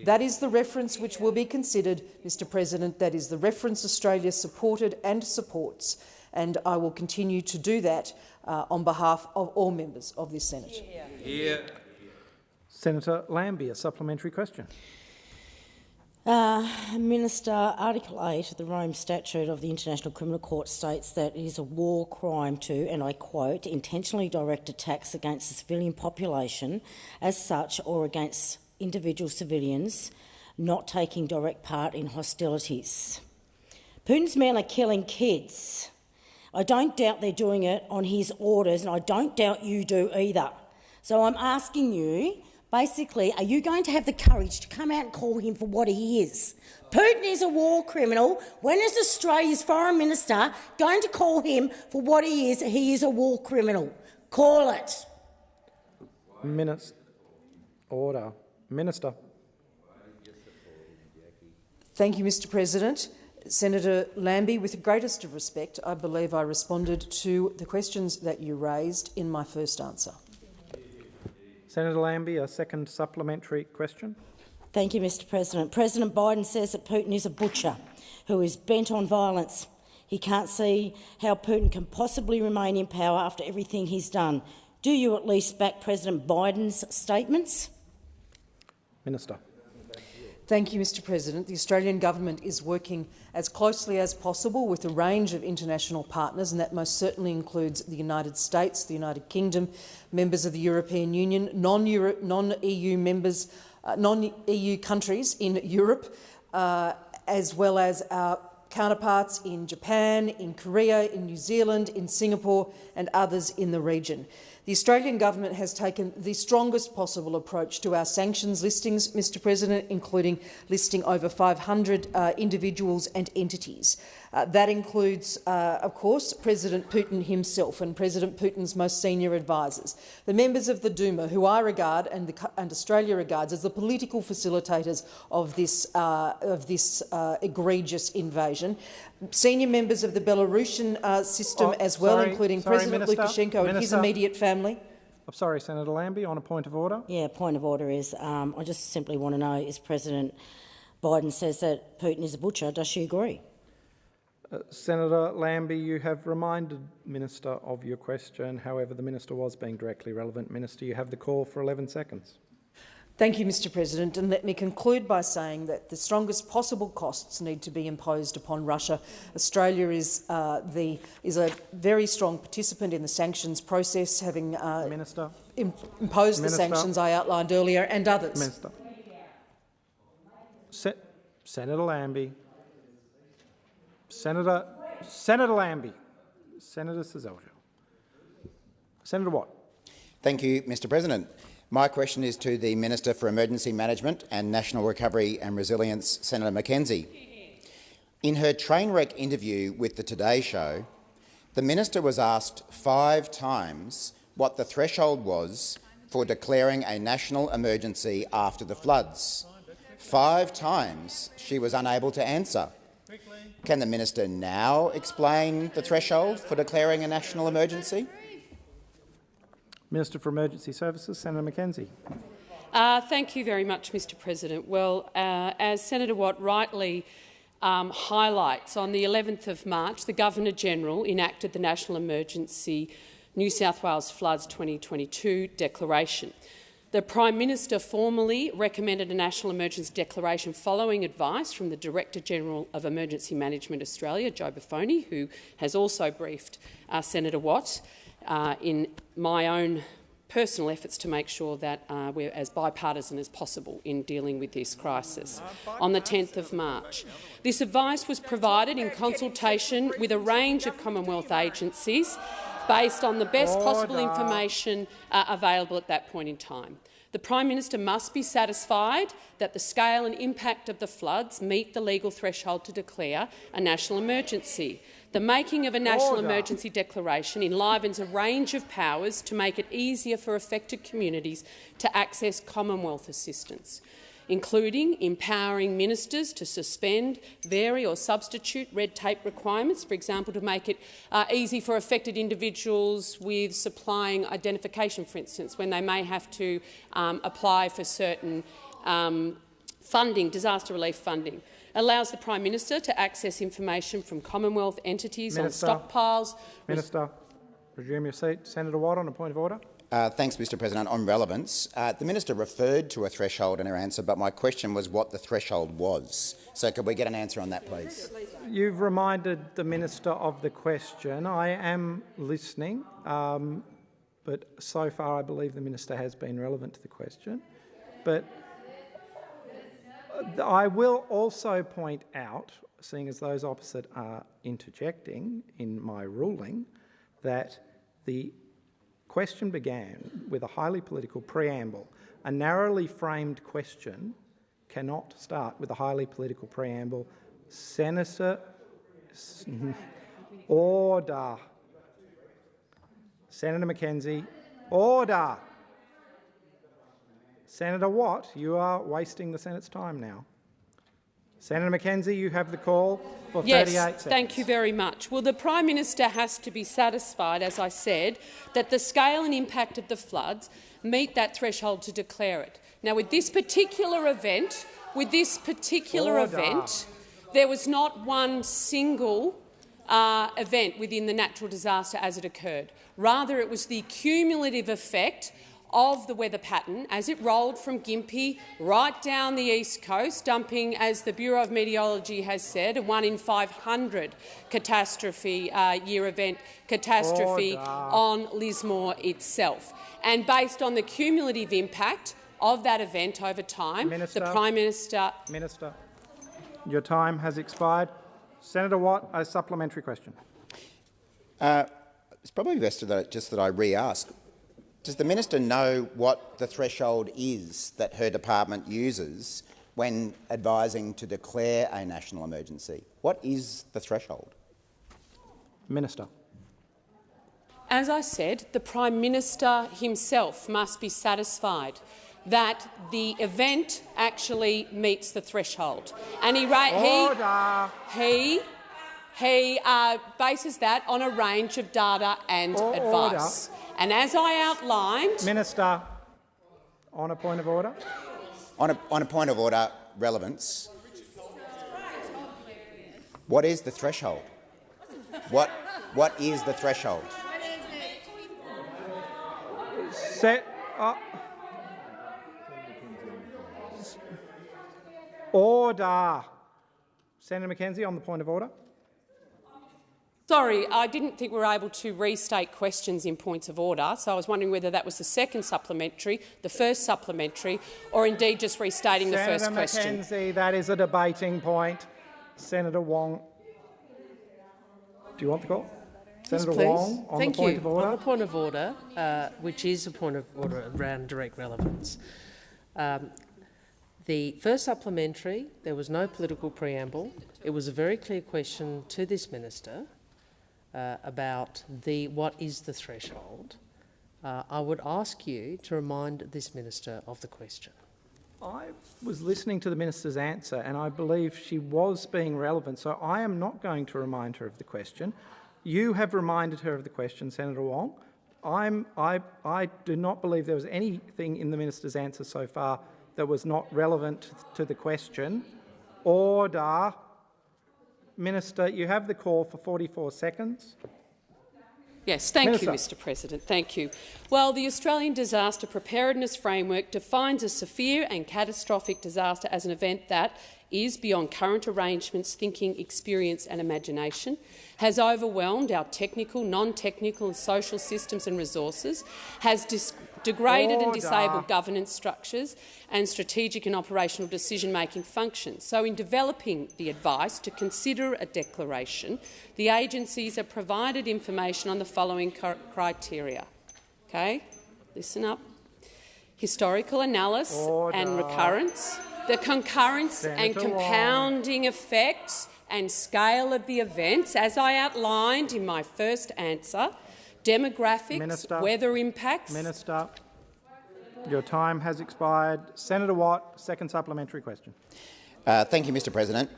That is the reference which will be considered, Mr President. That is the reference Australia supported and supports, and I will continue to do that uh, on behalf of all members of this Senate. Here. Senator Lambie, a supplementary question. Uh, Minister, Article 8 of the Rome Statute of the International Criminal Court states that it is a war crime to, and I quote, intentionally direct attacks against the civilian population as such or against individual civilians not taking direct part in hostilities. Putin's men are killing kids. I don't doubt they're doing it on his orders, and I don't doubt you do either. So I'm asking you, Basically, are you going to have the courage to come out and call him for what he is? Putin is a war criminal. When is Australia's foreign minister going to call him for what he is? He is a war criminal. Call it. Minister. Order. Minister. Thank you, Mr President. Senator Lambie, with the greatest of respect, I believe I responded to the questions that you raised in my first answer. Senator Lambie, a second supplementary question. Thank you, Mr President. President Biden says that Putin is a butcher who is bent on violence. He can't see how Putin can possibly remain in power after everything he's done. Do you at least back President Biden's statements? Minister. Thank you, Mr President. The Australian government is working as closely as possible with a range of international partners, and that most certainly includes the United States, the United Kingdom, members of the European Union, non-EU non members, uh, non-EU countries in Europe, uh, as well as our counterparts in Japan, in Korea, in New Zealand, in Singapore and others in the region. The Australian government has taken the strongest possible approach to our sanctions listings, Mr President, including listing over 500 uh, individuals and entities. Uh, that includes, uh, of course, President Putin himself and President Putin's most senior advisers, the members of the Duma, who I regard and, the, and Australia regards as the political facilitators of this, uh, of this uh, egregious invasion, senior members of the Belarusian uh, system oh, as well, sorry, including sorry, President Minister, Lukashenko Minister. and his immediate family. I'm sorry, Senator Lambie, on a point of order. Yeah, point of order is um, I just simply want to know, is President Biden says that Putin is a butcher, does she agree? Uh, Senator Lambie, you have reminded Minister of your question. However, the Minister was being directly relevant. Minister, you have the call for 11 seconds. Thank you, Mr President. And let me conclude by saying that the strongest possible costs need to be imposed upon Russia. Australia is, uh, the, is a very strong participant in the sanctions process, having uh, Minister. Im imposed Minister. the sanctions I outlined earlier and others. Minister. Se Senator Lambie. Senator, Senator Lambie. Senator Seselja. Senator Watt. Thank you, Mr President. My question is to the Minister for Emergency Management and National Recovery and Resilience, Senator McKenzie. In her train wreck interview with the Today Show, the minister was asked five times what the threshold was for declaring a national emergency after the floods. Five times she was unable to answer. Can the minister now explain the threshold for declaring a national emergency? Minister for Emergency Services, Senator McKenzie. Uh, thank you very much, Mr President. Well, uh, as Senator Watt rightly um, highlights, on the 11th of March, the Governor-General enacted the National Emergency New South Wales Floods 2022 Declaration. The Prime Minister formally recommended a national emergency declaration following advice from the Director-General of Emergency Management Australia, Joe Buffone, who has also briefed uh, Senator Watt uh, in my own personal efforts to make sure that uh, we're as bipartisan as possible in dealing with this crisis on the 10th of March. This advice was provided in consultation with a range of Commonwealth agencies based on the best possible information uh, available at that point in time. The Prime Minister must be satisfied that the scale and impact of the floods meet the legal threshold to declare a national emergency. The making of a national Order. emergency declaration enlivens a range of powers to make it easier for affected communities to access Commonwealth assistance including empowering ministers to suspend, vary or substitute red tape requirements, for example, to make it uh, easy for affected individuals with supplying identification, for instance, when they may have to um, apply for certain um, funding, disaster relief funding, allows the Prime Minister to access information from Commonwealth entities Minister. on stockpiles. Minister, resume your seat. Senator Watt on a point of order. Uh, thanks, Mr President. On relevance, uh, the minister referred to a threshold in her answer, but my question was what the threshold was. So could we get an answer on that, please? You've reminded the minister of the question. I am listening, um, but so far I believe the minister has been relevant to the question. But I will also point out, seeing as those opposite are interjecting in my ruling, that the question began with a highly political preamble. A narrowly framed question cannot start with a highly political preamble. Senator, order. Senator McKenzie, order. Senator Watt, you are wasting the Senate's time now. Senator McKenzie, you have the call for yes, 38 seconds. thank you very much. Well, the Prime Minister has to be satisfied, as I said, that the scale and impact of the floods meet that threshold to declare it. Now, with this particular event, with this particular Order. event, there was not one single uh, event within the natural disaster as it occurred. Rather, it was the cumulative effect of the weather pattern as it rolled from Gympie right down the east coast, dumping, as the Bureau of Meteorology has said, a 1 in 500 catastrophe uh, year event catastrophe Order. on Lismore itself. And based on the cumulative impact of that event over time, Minister. the Prime Minister Minister, your time has expired. Senator Watt, a supplementary question. Uh, it's probably best that, just that I re-ask. Does the minister know what the threshold is that her department uses when advising to declare a national emergency? What is the threshold? Minister. As I said, the Prime Minister himself must be satisfied that the event actually meets the threshold. And he, Order. he, he, he uh, bases that on a range of data and Or- advice. And as I outlined, Minister, on a point of order. On a, on a point of order, relevance. What is the threshold? What, what is the threshold? Set up. Order. Senator McKenzie on the point of order. Sorry, I didn't think we were able to restate questions in points of order, so I was wondering whether that was the second supplementary, the first supplementary, or indeed just restating the Senator first question. Senator McKenzie, that is a debating point. Senator Wong. Do you want the call? Senator Yes, please. Wong on Thank the point you. of order. On the point of order, uh, which is a point of order around direct relevance. Um, the first supplementary, there was no political preamble. It was a very clear question to this minister uh, about the what is the threshold. Uh, I would ask you to remind this minister of the question. I was listening to the minister's answer and I believe she was being relevant, so I am not going to remind her of the question. You have reminded her of the question, Senator Wong. I'm, I, I do not believe there was anything in the minister's answer so far that was not relevant to the question. Order. Minister, you have the call for 44 seconds. Yes, thank Minister. you, Mr President. Thank you. Well, the Australian Disaster Preparedness Framework defines a severe and catastrophic disaster as an event that is beyond current arrangements, thinking, experience and imagination, has overwhelmed our technical, non-technical and social systems and resources, has dis degraded and disabled governance structures and strategic and operational decision-making functions. So in developing the advice to consider a declaration, the agencies are provided information on the following criteria. Okay? Listen up. Historical analysis and recurrence, the concurrence and Senator Wong. compounding effects and scale of the events, as I outlined in my first answer, demographics, Minister. weather impacts, Minister, your time has expired. Senator Watt, second supplementary question. Uh, thank you, Mr President.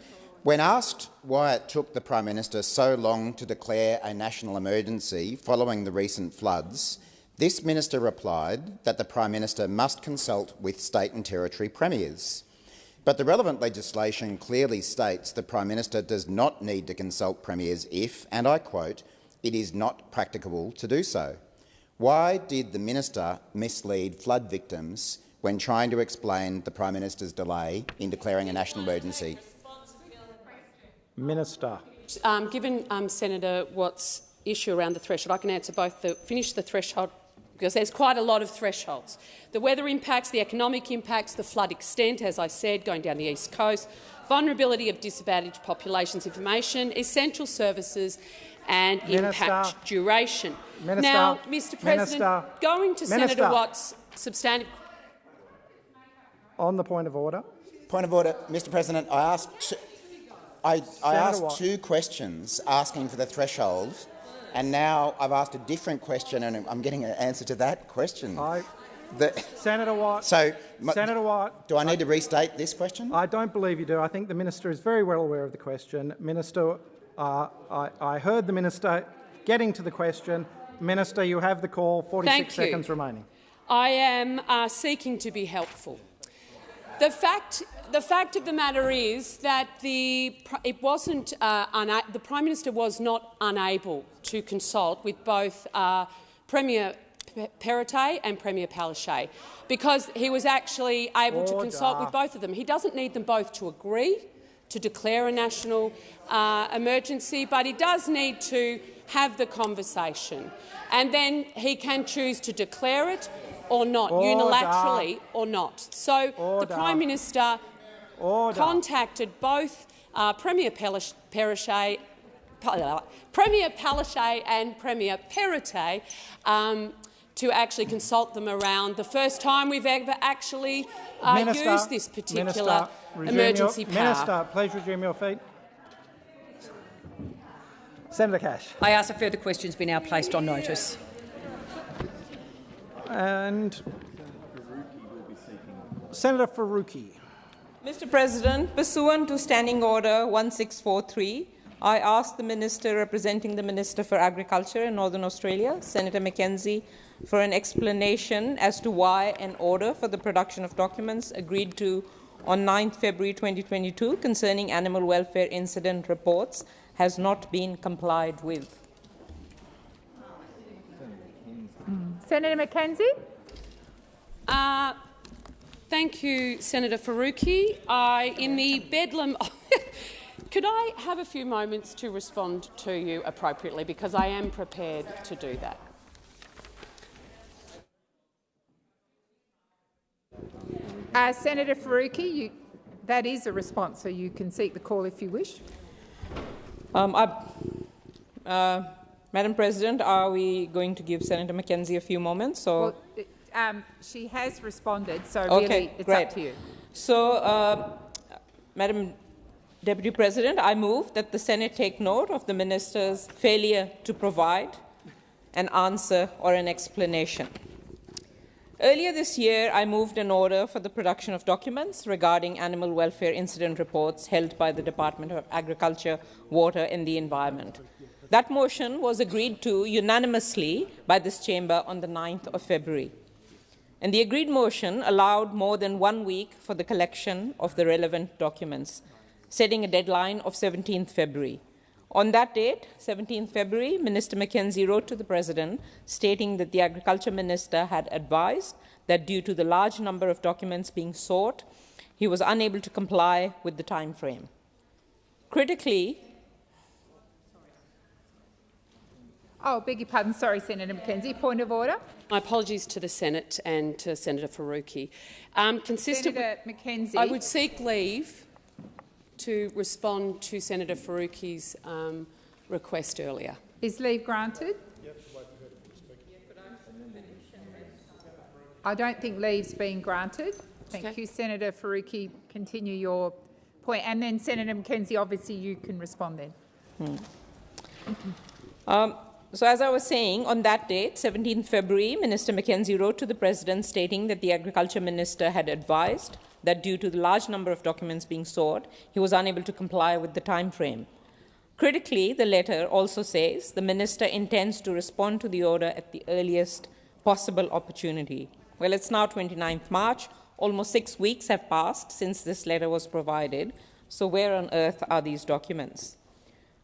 When asked why it took the Prime Minister so long to declare a national emergency following the recent floods, this minister replied that the Prime Minister must consult with state and territory premiers. But the relevant legislation clearly states the Prime Minister does not need to consult premiers if, and I quote, it is not practicable to do so. Why did the minister mislead flood victims when trying to explain the Prime Minister's delay in declaring a national emergency? Minister. Um, given um, Senator Watt's issue around the threshold, I can answer both. The, finish the threshold because there's quite a lot of thresholds. The weather impacts, the economic impacts, the flood extent, as I said, going down the east coast, vulnerability of disadvantaged populations information, essential services and Minister. impact duration. Minister. Now, Mr President, Minister. going to Minister. Senator Watt's substantive... On the point of order. Point of order, Mr President. I asked, I, I asked two questions asking for the threshold, and now I've asked a different question, and I'm getting an answer to that question. I, the, Senator Watt. So, Senator Watt. Do I need to restate this question? I don't believe you do. I think the minister is very well aware of the question. Minister, uh, I, I, heard the minister getting to the question. Minister, you have the call. 46 seconds remaining. I am uh, seeking to be helpful. The fact, the fact of the matter is that the, it wasn't, uh, the Prime Minister was not unable to consult with both uh, Premier Perrottet and Premier Palaszczuk because he was actually able Order. to consult with both of them. He doesn't need them both to agree to declare a national uh, emergency, but he does need to have the conversation. And then he can choose to declare it or not, Order. unilaterally or not. So Order. the Prime Minister contacted both uh, Premier Palaszczuk Premier Palaszczuk and Premier Perrottet um, to actually consult them around the first time we've ever actually uh, Minister, used this particular Minister, emergency your, power. Minister, please resume your feet. Senator Cash. I ask that further questions be now placed on notice. And Senator Faruqi. Mr President, pursuant to Standing Order 1643, I ask the Minister representing the Minister for Agriculture in Northern Australia, Senator McKenzie, for an explanation as to why an order for the production of documents agreed to on 9 February 2022 concerning animal welfare incident reports has not been complied with. Senator McKenzie. Uh, thank you, Senator Faruqi. I, in the bedlam, could I have a few moments to respond to you appropriately because I am prepared to do that. Uh, Senator Faruqi, you, that is a response, so you can seek the call if you wish. Um, I, uh, Madam President, are we going to give Senator McKenzie a few moments? Or? Well, um, she has responded, so really okay, it's great. up to you. So, uh, Madam Deputy President, I move that the Senate take note of the minister's failure to provide an answer or an explanation. Earlier this year, I moved an order for the production of documents regarding animal welfare incident reports held by the Department of Agriculture, Water and the Environment. That motion was agreed to unanimously by this chamber on the 9th of February. And the agreed motion allowed more than one week for the collection of the relevant documents, setting a deadline of 17th February. On that date, 17th February, Minister McKenzie wrote to the President stating that the Agriculture Minister had advised that due to the large number of documents being sought, he was unable to comply with the time frame. Critically, Oh, beg your pardon. Sorry, Senator McKenzie. Point of order. My apologies to the Senate and to Senator Faruqi. Um, consistent Senator with, McKenzie. I would seek leave to respond to Senator Faruqi's um, request earlier. Is leave granted? I don't think leave's been granted. Thank okay. you, Senator Faruqi. Continue your point. And then, Senator McKenzie, obviously you can respond then. Hmm. Um, so as I was saying, on that date, 17 February, Minister McKenzie wrote to the President stating that the Agriculture Minister had advised that due to the large number of documents being sought, he was unable to comply with the time frame. Critically, the letter also says the Minister intends to respond to the order at the earliest possible opportunity. Well, it's now 29th March. Almost six weeks have passed since this letter was provided. So where on earth are these documents?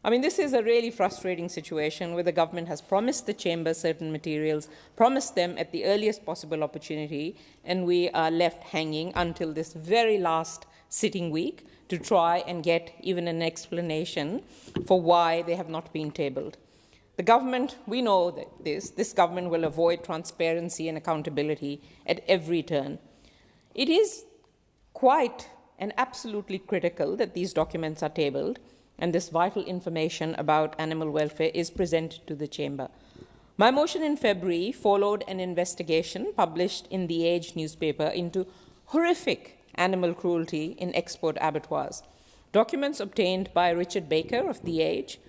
I mean, this is a really frustrating situation where the government has promised the chamber certain materials, promised them at the earliest possible opportunity, and we are left hanging until this very last sitting week to try and get even an explanation for why they have not been tabled. The government, we know that this, this government will avoid transparency and accountability at every turn. It is quite and absolutely critical that these documents are tabled and this vital information about animal welfare is presented to the Chamber. My motion in February followed an investigation published in the Age newspaper into horrific animal cruelty in export abattoirs. Documents obtained by Richard Baker of the Age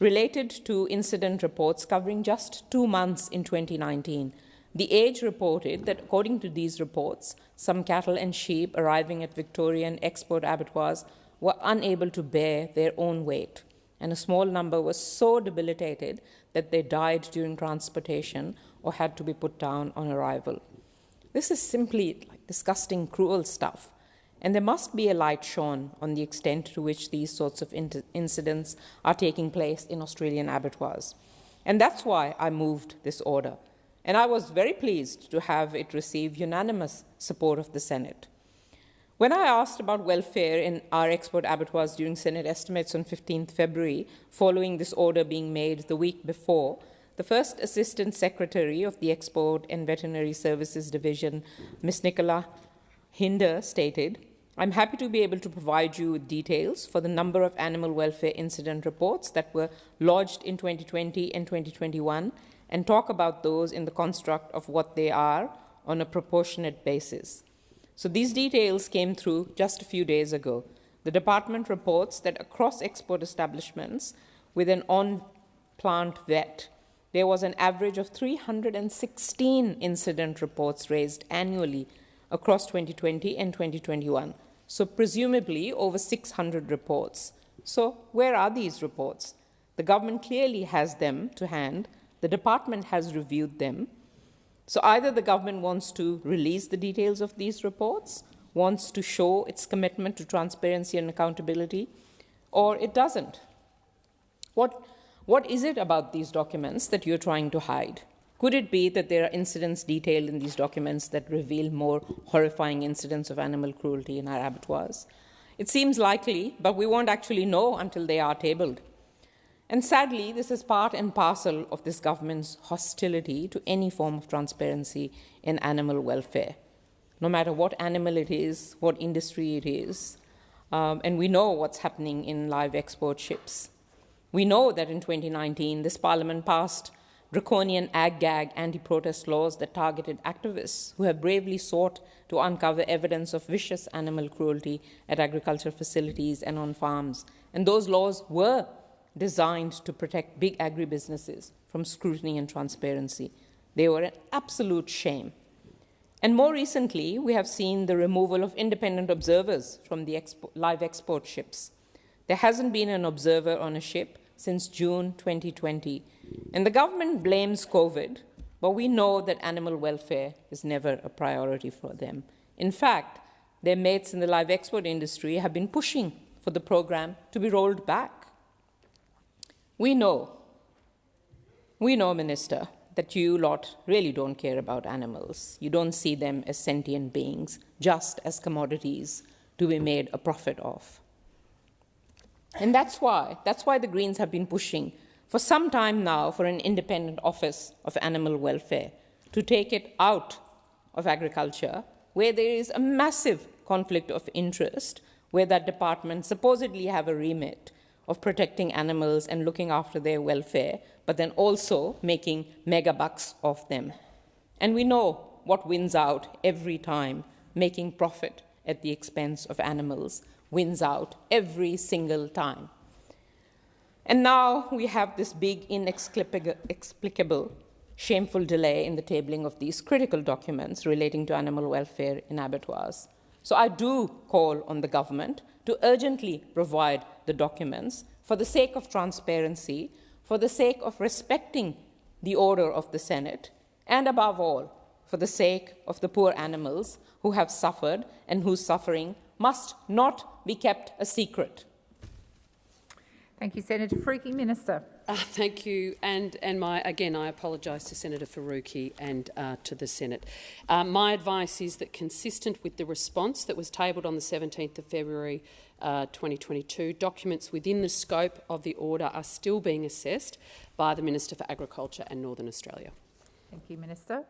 related to incident reports covering just two months in 2019. The Age reported that, according to these reports, some cattle and sheep arriving at Victorian export abattoirs were unable to bear their own weight, and a small number were so debilitated that they died during transportation or had to be put down on arrival. This is simply like disgusting, cruel stuff, and there must be a light shone on the extent to which these sorts of incidents are taking place in Australian abattoirs. And that's why I moved this order. And I was very pleased to have it receive unanimous support of the Senate. When I asked about welfare in our export abattoirs during Senate estimates on 15th February, following this order being made the week before, the first Assistant Secretary of the Export and Veterinary Services Division, Ms. Nicola Hinder, stated, I'm happy to be able to provide you with details for the number of animal welfare incident reports that were lodged in 2020 and 2021 and talk about those in the construct of what they are on a proportionate basis. So these details came through just a few days ago. The department reports that across export establishments with an on-plant vet, there was an average of 316 incident reports raised annually across 2020 and 2021. So presumably over 600 reports. So where are these reports? The government clearly has them to hand. The department has reviewed them. So either the government wants to release the details of these reports, wants to show its commitment to transparency and accountability, or it doesn't. What, what is it about these documents that you're trying to hide? Could it be that there are incidents detailed in these documents that reveal more horrifying incidents of animal cruelty in our abattoirs? It seems likely, but we won't actually know until they are tabled. And sadly, this is part and parcel of this government's hostility to any form of transparency in animal welfare, no matter what animal it is, what industry it is. Um, and we know what's happening in live export ships. We know that in 2019, this parliament passed draconian ag-gag anti-protest laws that targeted activists who have bravely sought to uncover evidence of vicious animal cruelty at agricultural facilities and on farms. And those laws were designed to protect big agribusinesses from scrutiny and transparency. They were an absolute shame. And more recently, we have seen the removal of independent observers from the expo live export ships. There hasn't been an observer on a ship since June 2020. And the government blames COVID, but we know that animal welfare is never a priority for them. In fact, their mates in the live export industry have been pushing for the program to be rolled back. We know, we know, Minister, that you lot really don't care about animals. You don't see them as sentient beings, just as commodities to be made a profit of. And that's why, that's why the Greens have been pushing for some time now for an independent office of animal welfare to take it out of agriculture, where there is a massive conflict of interest, where that department supposedly have a remit of protecting animals and looking after their welfare, but then also making mega bucks of them. And we know what wins out every time, making profit at the expense of animals wins out every single time. And now we have this big, inexplicable, shameful delay in the tabling of these critical documents relating to animal welfare in abattoirs. So I do call on the government to urgently provide the documents for the sake of transparency, for the sake of respecting the order of the Senate, and above all, for the sake of the poor animals who have suffered and whose suffering must not be kept a secret. Thank you, Senator Faruqi. Minister. Uh, thank you. And, and my, again, I apologise to Senator Faruqi and uh, to the Senate. Uh, my advice is that, consistent with the response that was tabled on the 17th of February uh, 2022, documents within the scope of the order are still being assessed by the Minister for Agriculture and Northern Australia. Thank you, Minister.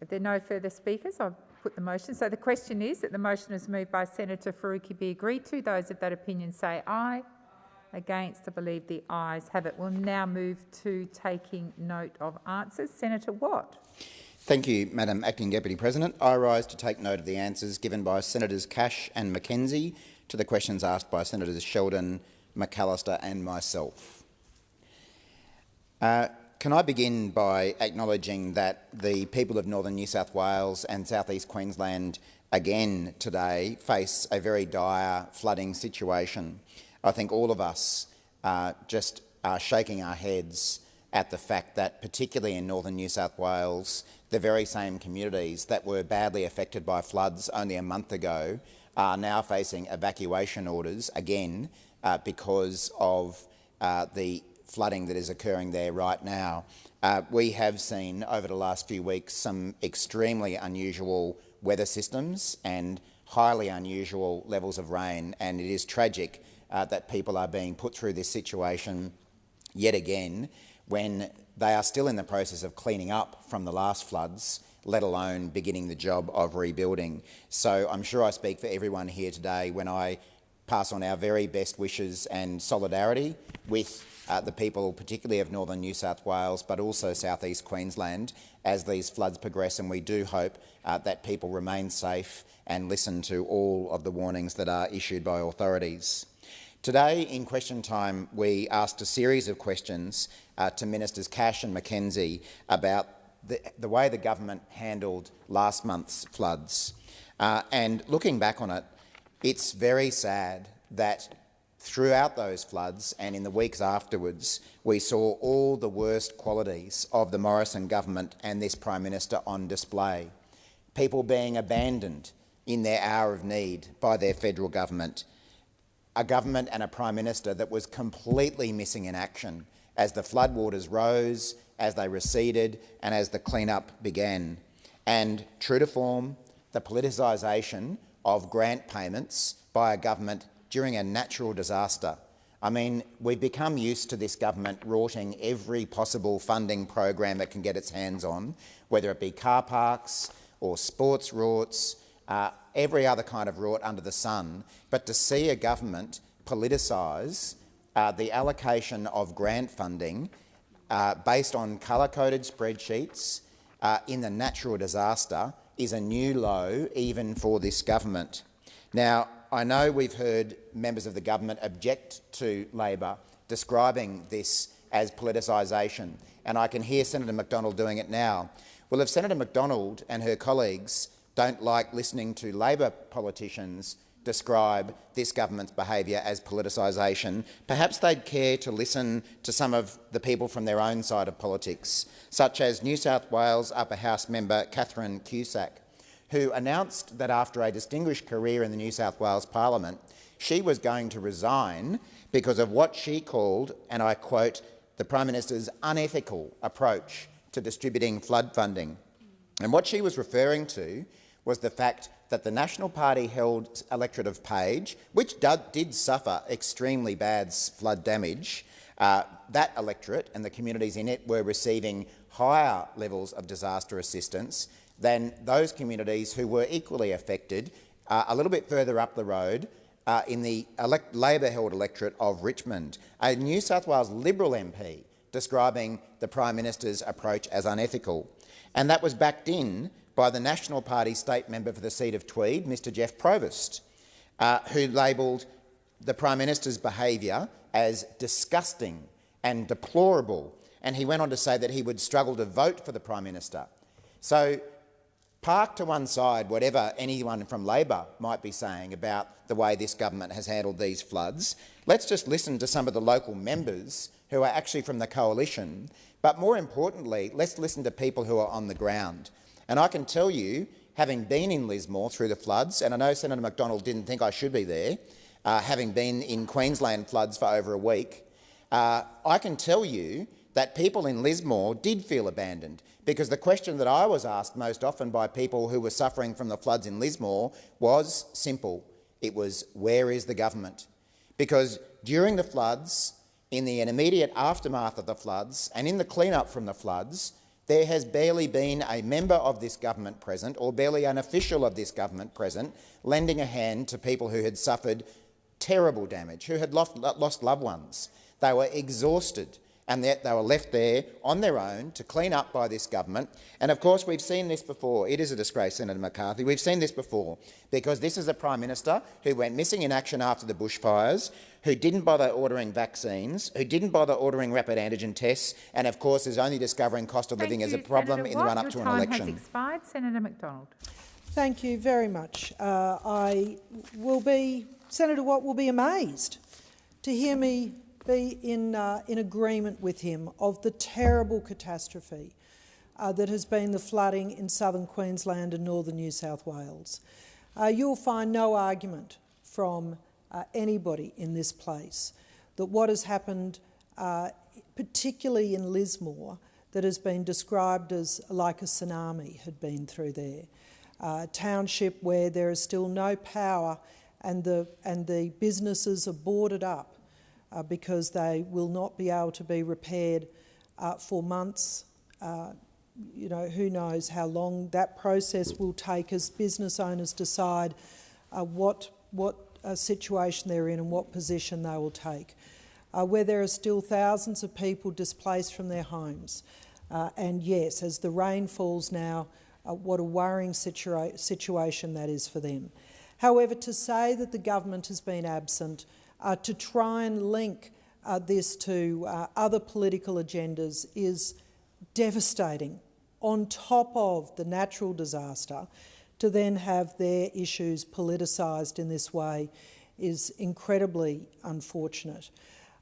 If there are no further speakers, I'll put the motion. So the question is that the motion is moved by Senator Faruqi be agreed to. Those of that opinion say aye. Against, I believe the ayes have it. We'll now move to taking note of answers. Senator Watt. Thank you, Madam Acting Deputy President. I rise to take note of the answers given by Senators Cash and McKenzie to the questions asked by Senators Sheldon, McAllister and myself. Uh, can I begin by acknowledging that the people of northern New South Wales and southeast Queensland again today face a very dire flooding situation. I think all of us uh, just are shaking our heads at the fact that, particularly in northern New South Wales, the very same communities that were badly affected by floods only a month ago are now facing evacuation orders again uh, because of uh, the flooding that is occurring there right now. Uh, we have seen over the last few weeks some extremely unusual weather systems and highly unusual levels of rain, and it is tragic uh, that people are being put through this situation yet again when they are still in the process of cleaning up from the last floods, let alone beginning the job of rebuilding. So I'm sure I speak for everyone here today when I pass on our very best wishes and solidarity with uh, the people, particularly of northern New South Wales, but also southeast Queensland, as these floods progress. And we do hope uh, that people remain safe and listen to all of the warnings that are issued by authorities. Today, in question time, we asked a series of questions uh, to Ministers Cash and McKenzie about the, the, way the government handled last month's floods. Uh, and looking back on it, it's very sad that throughout those floods and in the weeks afterwards, we saw all the worst qualities of the Morrison government and this Prime Minister on display. People being abandoned in their hour of need by their federal government, a government and a Prime Minister that was completely missing in action as the floodwaters rose, as they receded and as the clean-up began. And true to form, the politicisation of grant payments by a government during a natural disaster. I mean, we've become used to this government rorting every possible funding program it can get its hands on, whether it be car parks or sports rorts, uh, every other kind of rort under the sun, but to see a government politicise uh, the allocation of grant funding uh, based on colour-coded spreadsheets uh, in the natural disaster is a new low even for this government. Now, I know we've heard members of the government object to Labor describing this as politicisation, and I can hear Senator McDonald doing it now. Well, if Senator McDonald and her colleagues don't like listening to Labor politicians describe this government's behaviour as politicisation, perhaps they'd care to listen to some of the people from their own side of politics, such as New South Wales Upper House member Catherine Cusack, who announced that after a distinguished career in the New South Wales parliament, she was going to resign because of what she called, and I quote, the Prime Minister's unethical approach to distributing flood funding. And what she was referring to was the fact that the National Party held electorate of Page, which did suffer extremely bad flood damage, uh, that electorate and the communities in it were receiving higher levels of disaster assistance than those communities who were equally affected uh, a little bit further up the road uh, in the Labor-held electorate of Richmond. A New South Wales Liberal MP describing the Prime Minister's approach as unethical. And that was backed in by the National Party state member for the seat of Tweed, Mr Geoff Provest, uh, who labelled the Prime Minister's behaviour as disgusting and deplorable, and he went on to say that he would struggle to vote for the Prime Minister. So park to one side whatever anyone from Labor might be saying about the way this government has handled these floods. Let's just listen to some of the local members who are actually from the coalition, but more importantly, let's listen to people who are on the ground. And I can tell you, having been in Lismore through the floods, and I know Senator McDonald didn't think I should be there, uh, having been in Queensland floods for over a week, uh, I can tell you that people in Lismore did feel abandoned because the question that I was asked most often by people who were suffering from the floods in Lismore was simple. It was, where is the government? Because during the floods, in the immediate aftermath of the floods and in the clean-up from the floods, there has barely been a member of this government present or barely an official of this government present lending a hand to people who had suffered terrible damage, who had lost, loved ones. They were exhausted and yet they were left there on their own to clean up by this government. And of course, we've seen this before. It is a disgrace, Senator McCarthy. We've seen this before because this is a Prime Minister who went missing in action after the bushfires, who didn't bother ordering vaccines, who didn't bother ordering rapid antigen tests, and of course is only discovering cost of Thank living you, as a problem Senator in the run-up to an election. Your time has expired. Senator McDonald. Thank you very much. Uh, I will be, Senator Watt will be amazed to hear me be in, uh, in agreement with him of the terrible catastrophe uh, that has been the flooding in southern Queensland and northern New South Wales. Uh, you'll find no argument from uh, anybody in this place that what has happened, uh, particularly in Lismore, that has been described as like a tsunami had been through there. Uh, township where there is still no power and the, and the businesses are boarded up uh, because they will not be able to be repaired uh, for months. Uh, you know, who knows how long that process will take as business owners decide uh, what, what uh, situation they're in and what position they will take. Uh, where there are still thousands of people displaced from their homes. and yes, as the rain falls now, what a worrying situa situation that is for them. However, to say that the government has been absent uh, to try and link uh, this to uh, other political agendas is devastating. On top of the natural disaster, to then have their issues politicised in this way is incredibly unfortunate.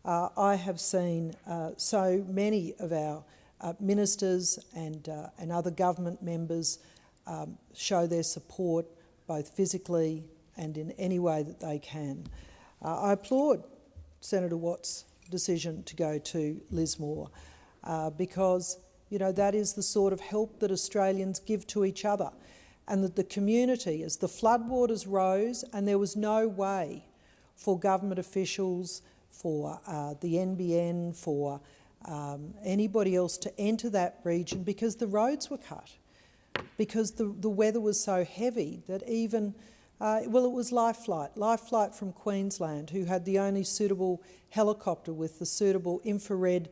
Uh, I have seen uh, so many of our uh, ministers and, and other government members um, show their support both physically and in any way that they can. Uh, I applaud Senator Watt's decision to go to Lismore uh, because you know, that is the sort of help that Australians give to each other and that the community, as the floodwaters rose and there was no way for government officials, for uh, the NBN, for um, anybody else to enter that region because the roads were cut, because the, the weather was so heavy that even uh, well, it was Life Flight, Life Flight from Queensland, who had the only suitable helicopter with the suitable infrared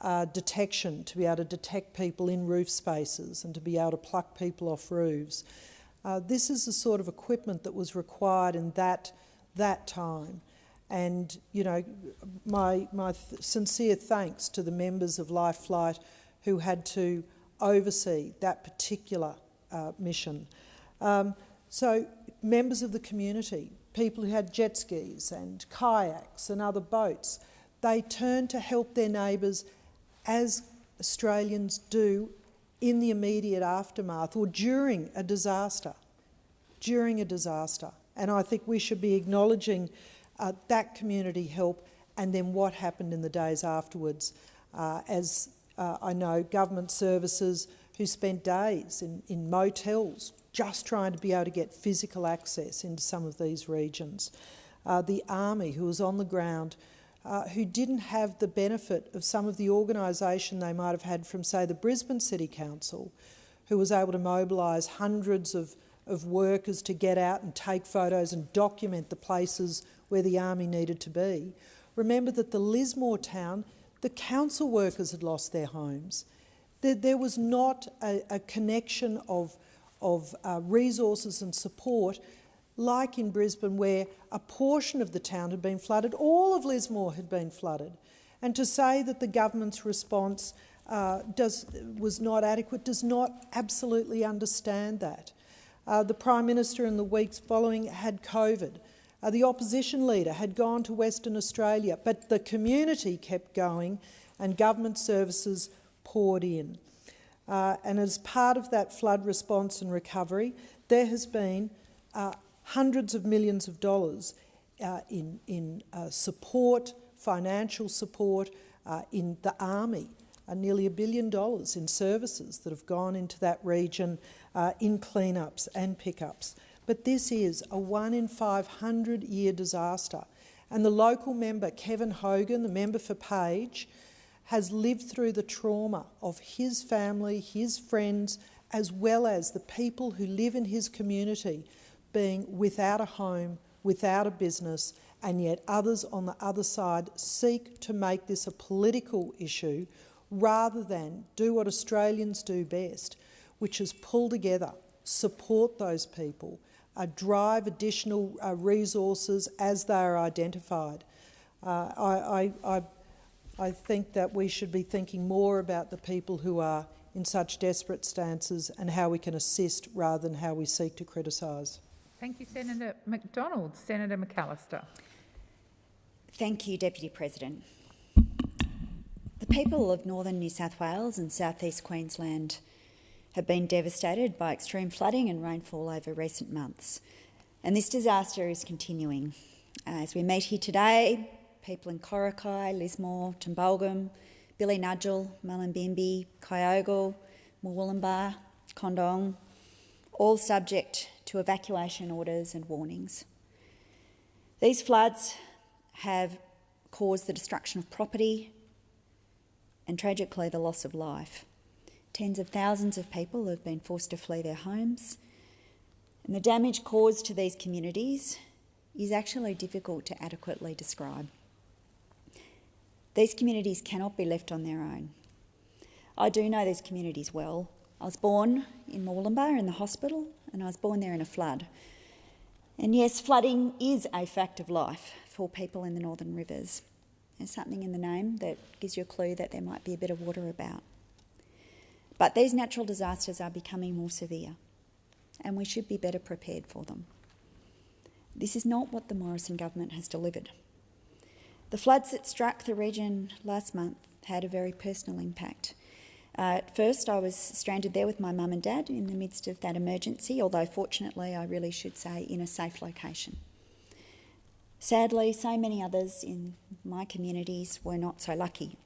uh, detection to be able to detect people in roof spaces and to be able to pluck people off roofs. Uh, this is the sort of equipment that was required in that, that time. And, you know, my, my th sincere thanks to the members of Life Flight who had to oversee that particular uh, mission. Um, so members of the community, people who had jet skis and kayaks and other boats, they turned to help their neighbours as Australians do in the immediate aftermath or during a disaster. During a disaster. And I think we should be acknowledging uh, that community help and then what happened in the days afterwards uh, as uh, I know government services who spent days in, in motels just trying to be able to get physical access into some of these regions. Uh, the army who was on the ground uh, who didn't have the benefit of some of the organisation they might have had from, say, the Brisbane City Council, who was able to mobilise hundreds of, of workers to get out and take photos and document the places where the army needed to be. Remember that the Lismore town, the council workers had lost their homes. There, there was not a, a connection of of uh, resources and support, like in Brisbane where a portion of the town had been flooded, all of Lismore had been flooded. And to say that the government's response uh, does, was not adequate does not absolutely understand that. Uh, the Prime Minister in the weeks following had COVID. Uh, the opposition leader had gone to Western Australia, but the community kept going and government services poured in. Uh, and as part of that flood response and recovery, there has been uh, hundreds of millions of dollars uh, in, in uh, support, financial support, uh, in the army, uh, nearly a billion dollars in services that have gone into that region uh, in cleanups and pickups. But this is a one in 500 year disaster. And the local member, Kevin Hogan, the member for Page, has lived through the trauma of his family, his friends, as well as the people who live in his community being without a home, without a business, and yet others on the other side seek to make this a political issue rather than do what Australians do best, which is pull together, support those people, uh, drive additional uh, resources as they are identified. Uh, I, I, I think that we should be thinking more about the people who are in such desperate stances and how we can assist rather than how we seek to criticise. Thank you, Senator McDonald. Senator McAllister. Thank you, Deputy President. The people of northern New South Wales and southeast Queensland have been devastated by extreme flooding and rainfall over recent months, and this disaster is continuing. Uh, as we meet here today, people in Coraki, Lismore, Tumbulgum, Billinudgel, Mullumbimby, Kyogle, Murwillumbah, Condong, all subject to evacuation orders and warnings. These floods have caused the destruction of property and tragically the loss of life. Tens of thousands of people have been forced to flee their homes, and the damage caused to these communities is actually difficult to adequately describe. These communities cannot be left on their own. I do know these communities well. I was born in Murwillumbah in the hospital, and I was born there in a flood. And yes, flooding is a fact of life for people in the northern rivers. There's something in the name that gives you a clue that there might be a bit of water about. But these natural disasters are becoming more severe, and we should be better prepared for them. This is not what the Morrison government has delivered. The floods that struck the region last month had a very personal impact. Uh, at first, I was stranded there with my mum and dad in the midst of that emergency, although fortunately, I really should say, in a safe location. Sadly, so many others in my communities were not so lucky.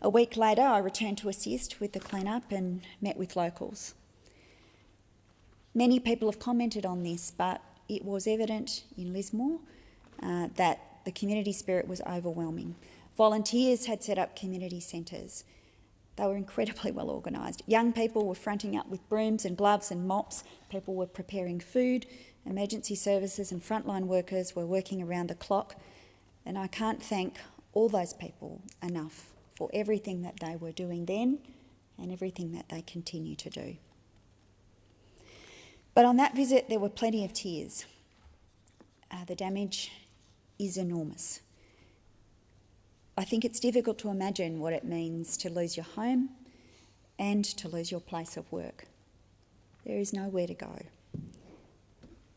A week later, I returned to assist with the clean-up and met with locals. Many people have commented on this, but it was evident in Lismore uh, that the community spirit was overwhelming. Volunteers had set up community centres. They were incredibly well organised. Young people were fronting up with brooms and gloves and mops. People were preparing food. Emergency services and frontline workers were working around the clock. And I can't thank all those people enough for everything that they were doing then and everything that they continue to do. But on that visit, there were plenty of tears. Uh, the damage is enormous. I think it's difficult to imagine what it means to lose your home and to lose your place of work. There is nowhere to go.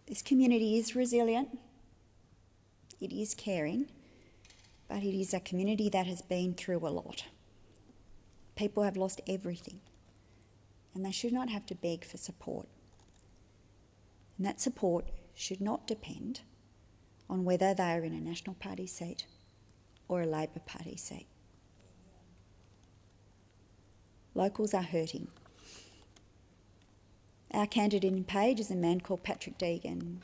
This community is resilient, it is caring, but it is a community that has been through a lot. People have lost everything, and they should not have to beg for support. And that support should not depend on whether they are in a National Party seat or a Labor Party seat. Locals are hurting. Our candidate in Page is a man called Patrick Deegan,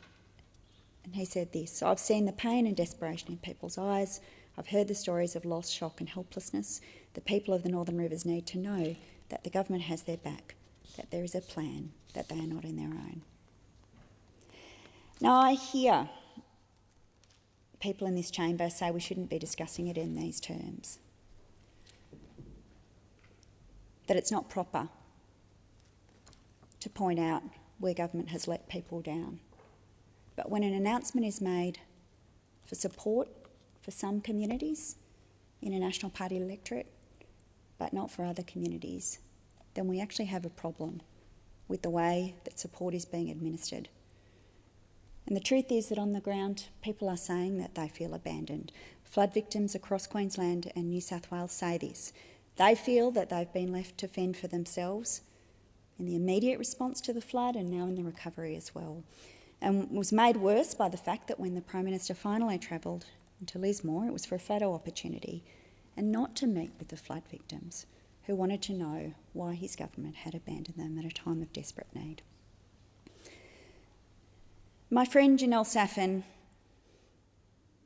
and he said this I've seen the pain and desperation in people's eyes. I've heard the stories of loss, shock, and helplessness. The people of the Northern Rivers need to know that the government has their back, that there is a plan, that they are not in their own. Now, I hear people in this chamber say we shouldn't be discussing it in these terms, that it's not proper to point out where government has let people down. But when an announcement is made for support for some communities in a National Party electorate, but not for other communities, then we actually have a problem with the way that support is being administered. And the truth is that on the ground, people are saying that they feel abandoned. Flood victims across Queensland and New South Wales say this. They feel that they've been left to fend for themselves in the immediate response to the flood and now in the recovery as well. And was made worse by the fact that when the Prime Minister finally travelled to Lismore, it was for a photo opportunity and not to meet with the flood victims who wanted to know why his government had abandoned them at a time of desperate need. My friend Janelle Saffin,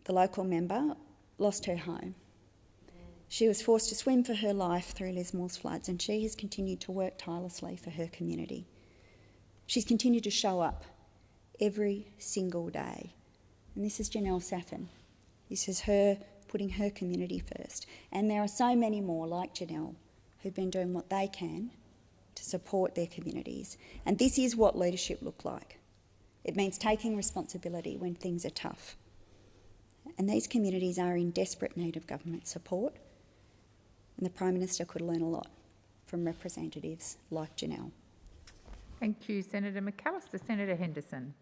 the local member, lost her home. She was forced to swim for her life through Lismore's floods, and she has continued to work tirelessly for her community. She's continued to show up every single day. And this is Janelle Saffin. This is her putting her community first. And there are so many more like Janelle who've been doing what they can to support their communities. And this is what leadership look like. It means taking responsibility when things are tough. And these communities are in desperate need of government support. And the Prime Minister could learn a lot from representatives like Janelle. Thank you, Senator McAllister. Senator Henderson.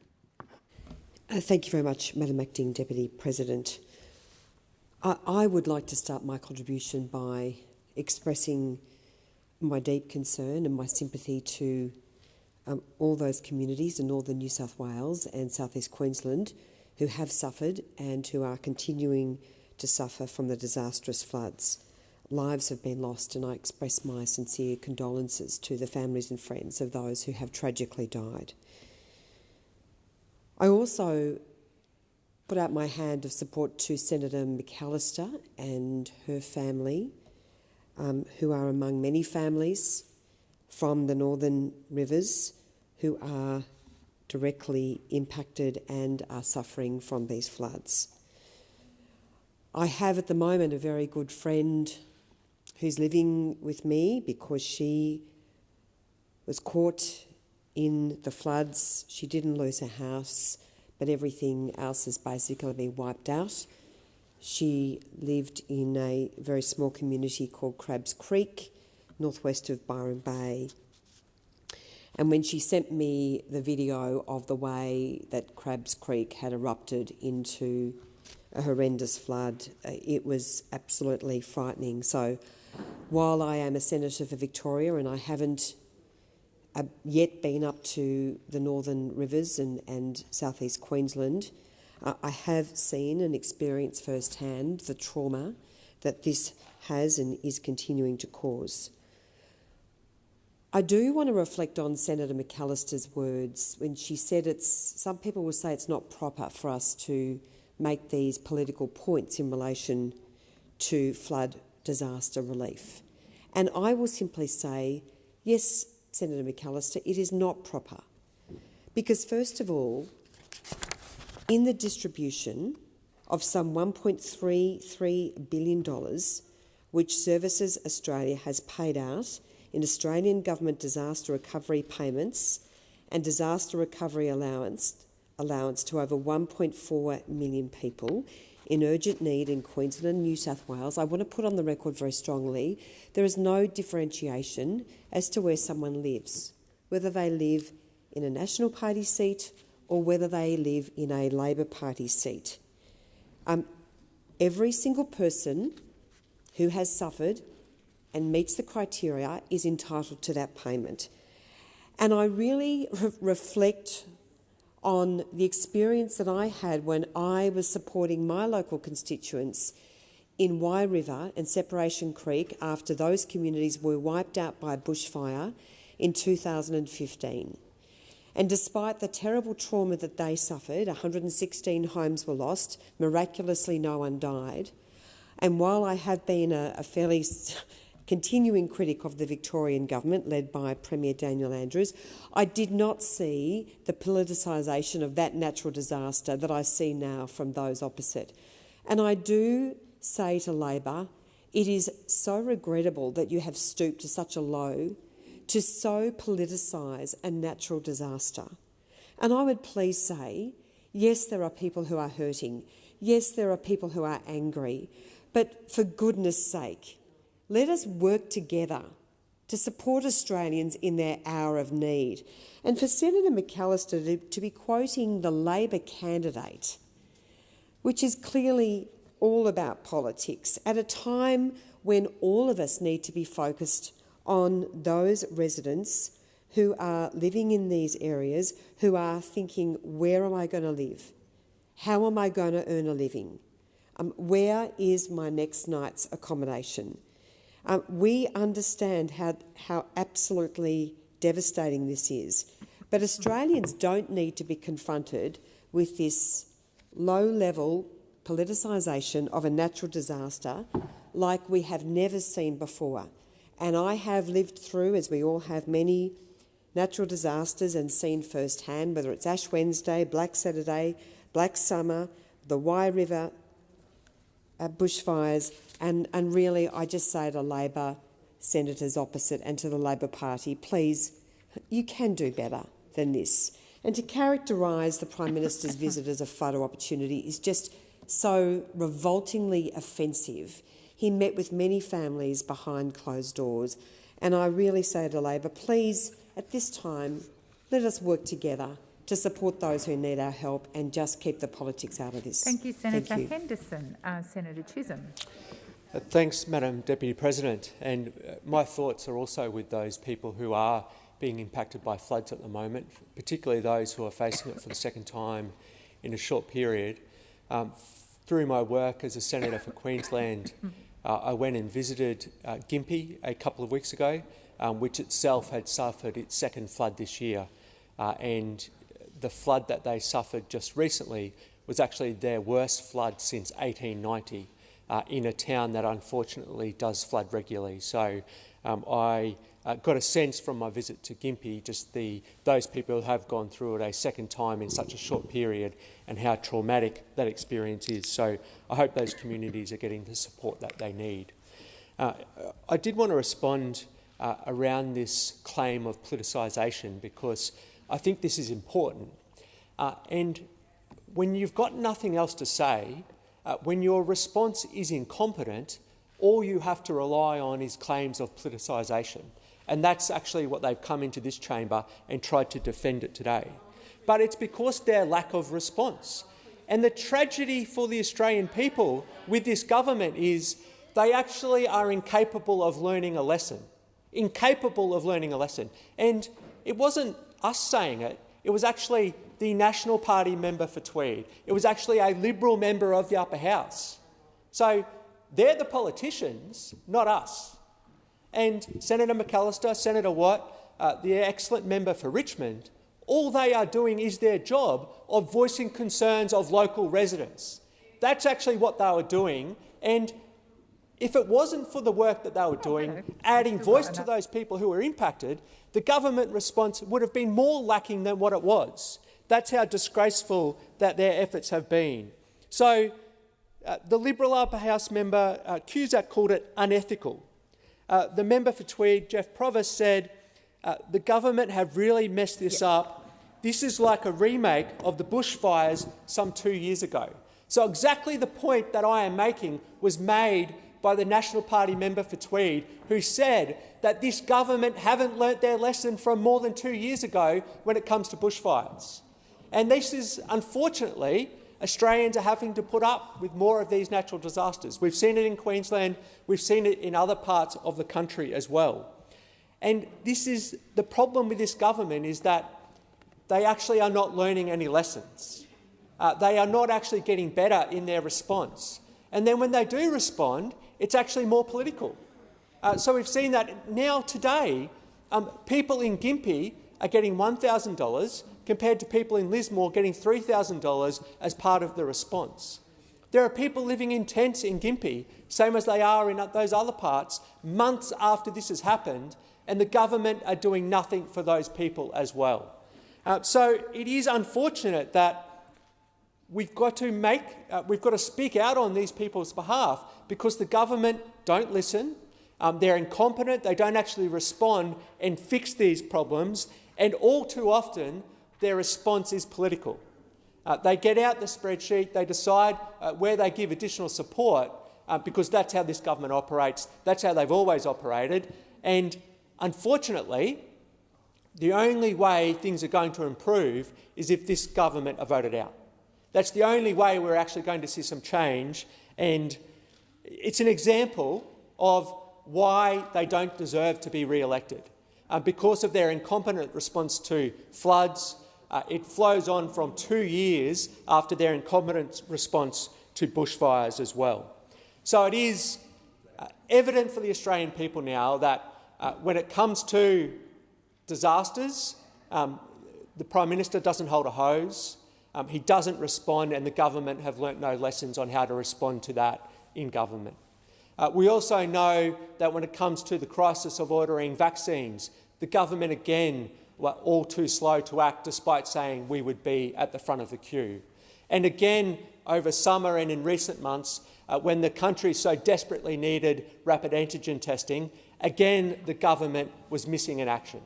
Uh, thank you very much, Madam Acting Deputy President. I, I would like to start my contribution by expressing my deep concern and my sympathy to um, all those communities in northern New South Wales and southeast Queensland who have suffered and who are continuing to suffer from the disastrous floods. Lives have been lost, and I express my sincere condolences to the families and friends of those who have tragically died. I also put out my hand of support to Senator McAllister and her family, um, who are among many families from the Northern Rivers who are directly impacted and are suffering from these floods. I have at the moment a very good friend who's living with me because she was caught in the floods. She didn't lose her house, but everything else has basically been wiped out. She lived in a very small community called Crabbes Creek, northwest of Byron Bay. And when she sent me the video of the way that Crabbes Creek had erupted into a horrendous flood, uh, it was absolutely frightening. So while I am a senator for Victoria and I haven't uh, yet been up to the northern rivers and, and southeast Queensland, uh, I have seen and experienced firsthand the trauma that this has and is continuing to cause. I do want to reflect on Senator McAllister's words when she said it's, some people will say it's not proper for us to make these political points in relation to flood disaster relief. And I will simply say, yes, Senator McAllister, it is not proper. Because, first of all, in the distribution of some $1.33 billion, which Services Australia has paid out in Australian Government disaster recovery payments and disaster recovery allowance, allowance to over 1.4 million people in urgent need in Queensland and New South Wales, I want to put on the record very strongly there is no differentiation as to where someone lives, whether they live in a National Party seat or whether they live in a Labor Party seat. Um, every single person who has suffered and meets the criteria is entitled to that payment. And I really re reflect on the experience that I had when I was supporting my local constituents in Wye River and Separation Creek after those communities were wiped out by bushfire in 2015. And despite the terrible trauma that they suffered, 116 homes were lost, miraculously no one died. And while I have been a, a fairly continuing critic of the Victorian government led by Premier Daniel Andrews, I did not see the politicisation of that natural disaster that I see now from those opposite. And I do say to Labor, it is so regrettable that you have stooped to such a low to so politicise a natural disaster. And I would please say, yes, there are people who are hurting. Yes, there are people who are angry. But for goodness sake, let us work together to support Australians in their hour of need. And for Senator McAllister to, to be quoting the Labor candidate, which is clearly all about politics, at a time when all of us need to be focused on those residents who are living in these areas who are thinking, where am I going to live? How am I going to earn a living? Um, where is my next night's accommodation? Um, we understand how, how absolutely devastating this is, but Australians don't need to be confronted with this low-level politicisation of a natural disaster like we have never seen before. And I have lived through, as we all have, many natural disasters and seen firsthand, whether it's Ash Wednesday, Black Saturday, Black Summer, the Wye River uh, bushfires, and, and really I just say to Labor senators opposite and to the Labor Party, please, you can do better than this. And to characterise the Prime Minister's visit as a photo opportunity is just so revoltingly offensive. He met with many families behind closed doors. And I really say to Labor, please, at this time, let us work together to support those who need our help and just keep the politics out of this. Thank you, Senator Thank you. Henderson. Uh, Senator Chisholm. Uh, thanks, Madam Deputy President. And uh, my thoughts are also with those people who are being impacted by floods at the moment, particularly those who are facing it for the second time in a short period. Um, through my work as a senator for Queensland, uh, I went and visited uh, Gympie a couple of weeks ago, um, which itself had suffered its second flood this year. Uh, and the flood that they suffered just recently was actually their worst flood since 1890 uh, in a town that unfortunately does flood regularly. So um, I uh, got a sense from my visit to Gympie just the, those people who have gone through it a second time in such a short period and how traumatic that experience is. So I hope those communities are getting the support that they need. Uh, I did want to respond uh, around this claim of politicisation because I think this is important. Uh, and when you've got nothing else to say, uh, when your response is incompetent, all you have to rely on is claims of politicisation. And that's actually what they've come into this chamber and tried to defend it today. But it's because their lack of response. And the tragedy for the Australian people with this government is they actually are incapable of learning a lesson. Incapable of learning a lesson. And it wasn't us saying it, it was actually the National Party member for Tweed. It was actually a Liberal member of the upper house. So they're the politicians, not us. And Senator McAllister, Senator Watt, uh, the excellent member for Richmond, all they are doing is their job of voicing concerns of local residents. That's actually what they were doing. And if it wasn't for the work that they were doing, adding voice to those people who were impacted, the government response would have been more lacking than what it was. That's how disgraceful that their efforts have been. So uh, the Liberal upper house member uh, Cusack called it unethical. Uh, the member for Tweed, Geoff Provest, said uh, the government have really messed this up. This is like a remake of the bushfires some two years ago. So exactly the point that I am making was made by the National Party member for Tweed, who said that this government haven't learnt their lesson from more than two years ago when it comes to bushfires. And this is, unfortunately, Australians are having to put up with more of these natural disasters. We've seen it in Queensland, we've seen it in other parts of the country as well. And this is the problem with this government is that they actually are not learning any lessons. Uh, they are not actually getting better in their response. And then when they do respond, it's actually more political. Uh, so we've seen that now today, um, people in Gympie are getting $1,000 compared to people in Lismore getting $3,000 as part of the response. There are people living in tents in Gympie, same as they are in those other parts, months after this has happened, and the government are doing nothing for those people as well. Uh, so it is unfortunate that we've got to make, uh, we've got to speak out on these people's behalf because the government don't listen, um, they're incompetent, they don't actually respond and fix these problems, and all too often their response is political. Uh, they get out the spreadsheet, they decide uh, where they give additional support, uh, because that's how this government operates, that's how they've always operated, and unfortunately, the only way things are going to improve is if this government are voted out. That's the only way we're actually going to see some change, and it's an example of why they don't deserve to be re-elected. uh, because of their incompetent response to floods. Uh, it flows on from two years after their incompetent response to bushfires as well. So it is uh, evident for the Australian people now that uh, when it comes to disasters, um, the Prime Minister doesn't hold a hose, um, he doesn't respond, and the government have learnt no lessons on how to respond to that in government. Uh, we also know that when it comes to the crisis of ordering vaccines, the government again were all too slow to act despite saying we would be at the front of the queue. And again, over summer and in recent months, uh, when the country so desperately needed rapid antigen testing, again the government was missing in action.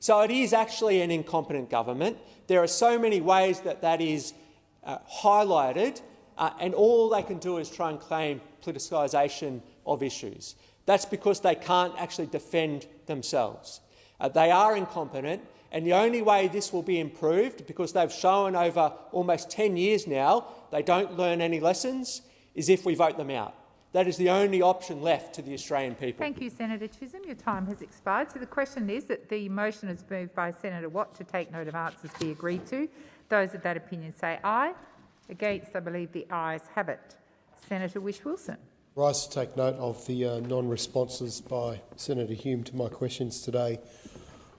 So it is actually an incompetent government. There are so many ways that that is uh, highlighted, uh, and all they can do is try and claim politicisation of issues. That's because they can't actually defend themselves. Uh, they are incompetent, and the only way this will be improved, because they've shown over almost 10 years now they don't learn any lessons, is if we vote them out. That is the only option left to the Australian people. Thank you, Senator Chisholm. Your time has expired. So the question is that the motion is moved by Senator Watt to take note of answers be agreed to. Those of that opinion say aye. Against, I believe the ayes have it. Senator Whish Wilson. Rise to take note of the uh, non-responses by Senator Hume to my questions today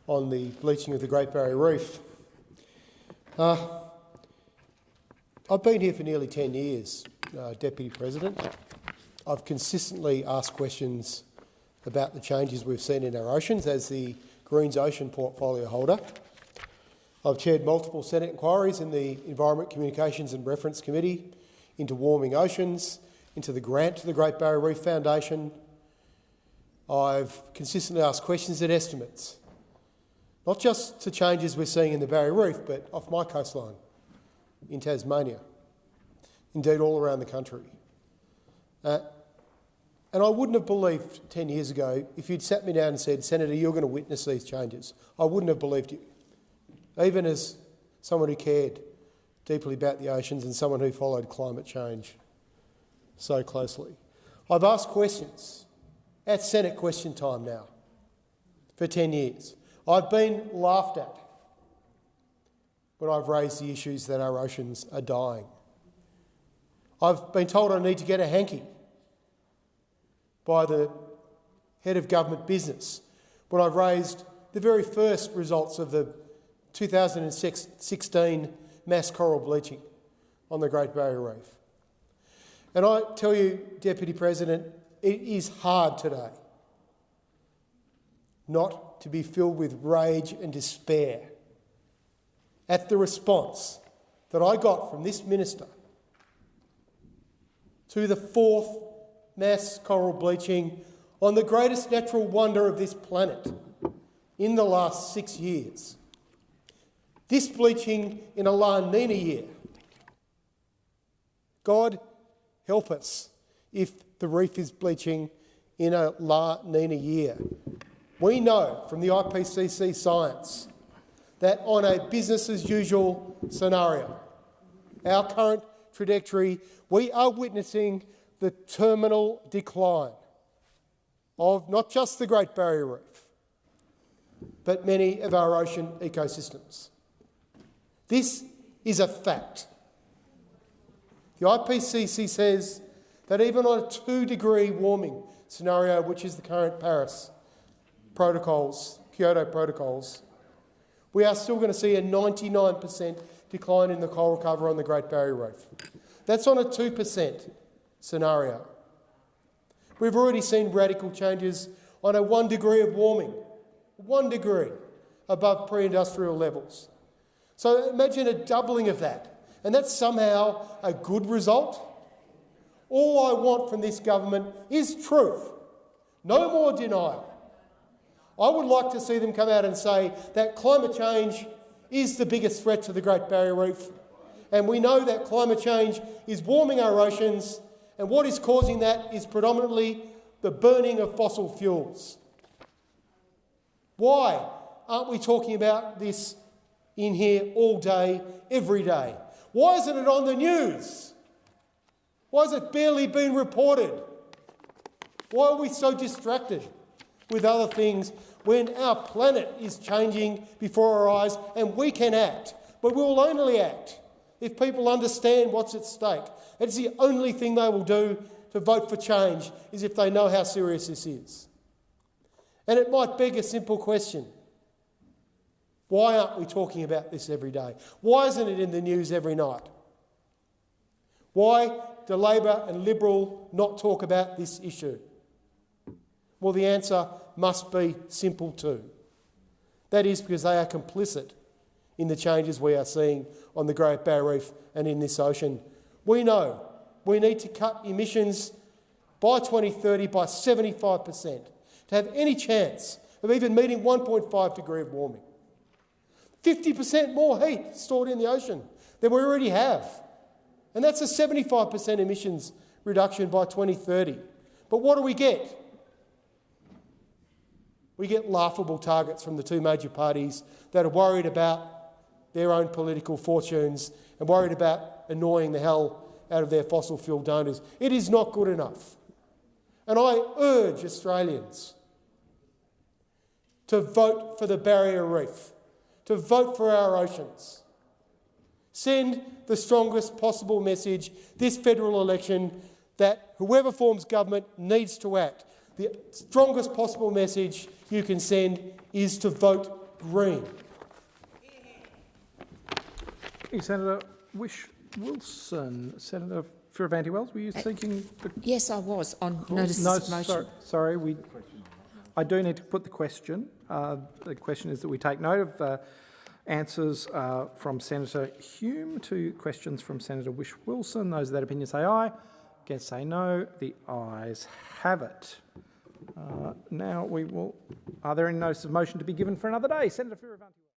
on the bleaching of the Great Barrier Reef. Uh, I've been here for nearly 10 years, uh, Deputy President. I've consistently asked questions about the changes we've seen in our oceans as the Greens Ocean portfolio holder. I've chaired multiple Senate inquiries in the Environment, Communications and Reference Committee into warming oceans, into the grant to the Great Barrier Reef Foundation. I've consistently asked questions and estimates, not just to changes we're seeing in the Barrier Reef, but off my coastline, in Tasmania, indeed all around the country. Uh, and I wouldn't have believed 10 years ago if you'd sat me down and said, Senator, you're going to witness these changes. I wouldn't have believed you, even as someone who cared deeply about the oceans and someone who followed climate change so closely. I've asked questions at Senate question time now for 10 years. I've been laughed at when I've raised the issues that our oceans are dying. I've been told I need to get a hanky by the head of government business when I've raised the very first results of the 2016 mass coral bleaching on the Great Barrier Reef. And I tell you, Deputy President, it is hard today not to be filled with rage and despair at the response that I got from this minister to the fourth mass coral bleaching on the greatest natural wonder of this planet in the last six years. This bleaching in a La Nina year. God help us if the reef is bleaching in a La Nina year. We know from the IPCC science that on a business as usual scenario, our current trajectory, we are witnessing the terminal decline of not just the Great Barrier Reef, but many of our ocean ecosystems. This is a fact. The IPCC says that even on a two-degree warming scenario, which is the current Paris protocols, Kyoto protocols, we are still going to see a 99% decline in the coral cover on the Great Barrier Reef. That's on a 2% scenario. We've already seen radical changes on a one degree of warming, one degree above pre-industrial levels. So imagine a doubling of that, and that's somehow a good result. All I want from this government is truth, no more denial. I would like to see them come out and say that climate change is the biggest threat to the Great Barrier Reef, and we know that climate change is warming our oceans and what is causing that is predominantly the burning of fossil fuels. Why aren't we talking about this in here all day, every day? Why isn't it on the news? Why has it barely been reported? Why are we so distracted with other things when our planet is changing before our eyes and we can act. But we will only act if people understand what's at stake. It's the only thing they will do to vote for change is if they know how serious this is. And it might beg a simple question. Why aren't we talking about this every day? Why isn't it in the news every night? Why do Labor and Liberal not talk about this issue? Well, the answer must be simple too. That is because they are complicit in the changes we are seeing on the Great Barrier Reef and in this ocean. We know we need to cut emissions by 2030 by 75% to have any chance of even meeting 1.5 degree of warming. 50% more heat stored in the ocean than we already have. And that's a 75% emissions reduction by 2030. But what do we get? We get laughable targets from the two major parties that are worried about their own political fortunes and worried about annoying the hell out of their fossil fuel donors. It is not good enough. And I urge Australians to vote for the barrier reef, to vote for our oceans. Send the strongest possible message this federal election that whoever forms government needs to act. The strongest possible message you can send is to vote Green. Senator Whish Wilson. Senator Fierravanti Wells, were you seeking... The... Yes, I was, on notice no, of motion. Sorry, sorry, we, I do need to put the question. Uh, the question is that we take note of uh, answers uh, from Senator Hume to questions from Senator Whish Wilson. Those of that opinion say aye. Against say no. The ayes have it. Uh, now we will. Are there any notices of motion to be given for another day? Senator Fierravanti.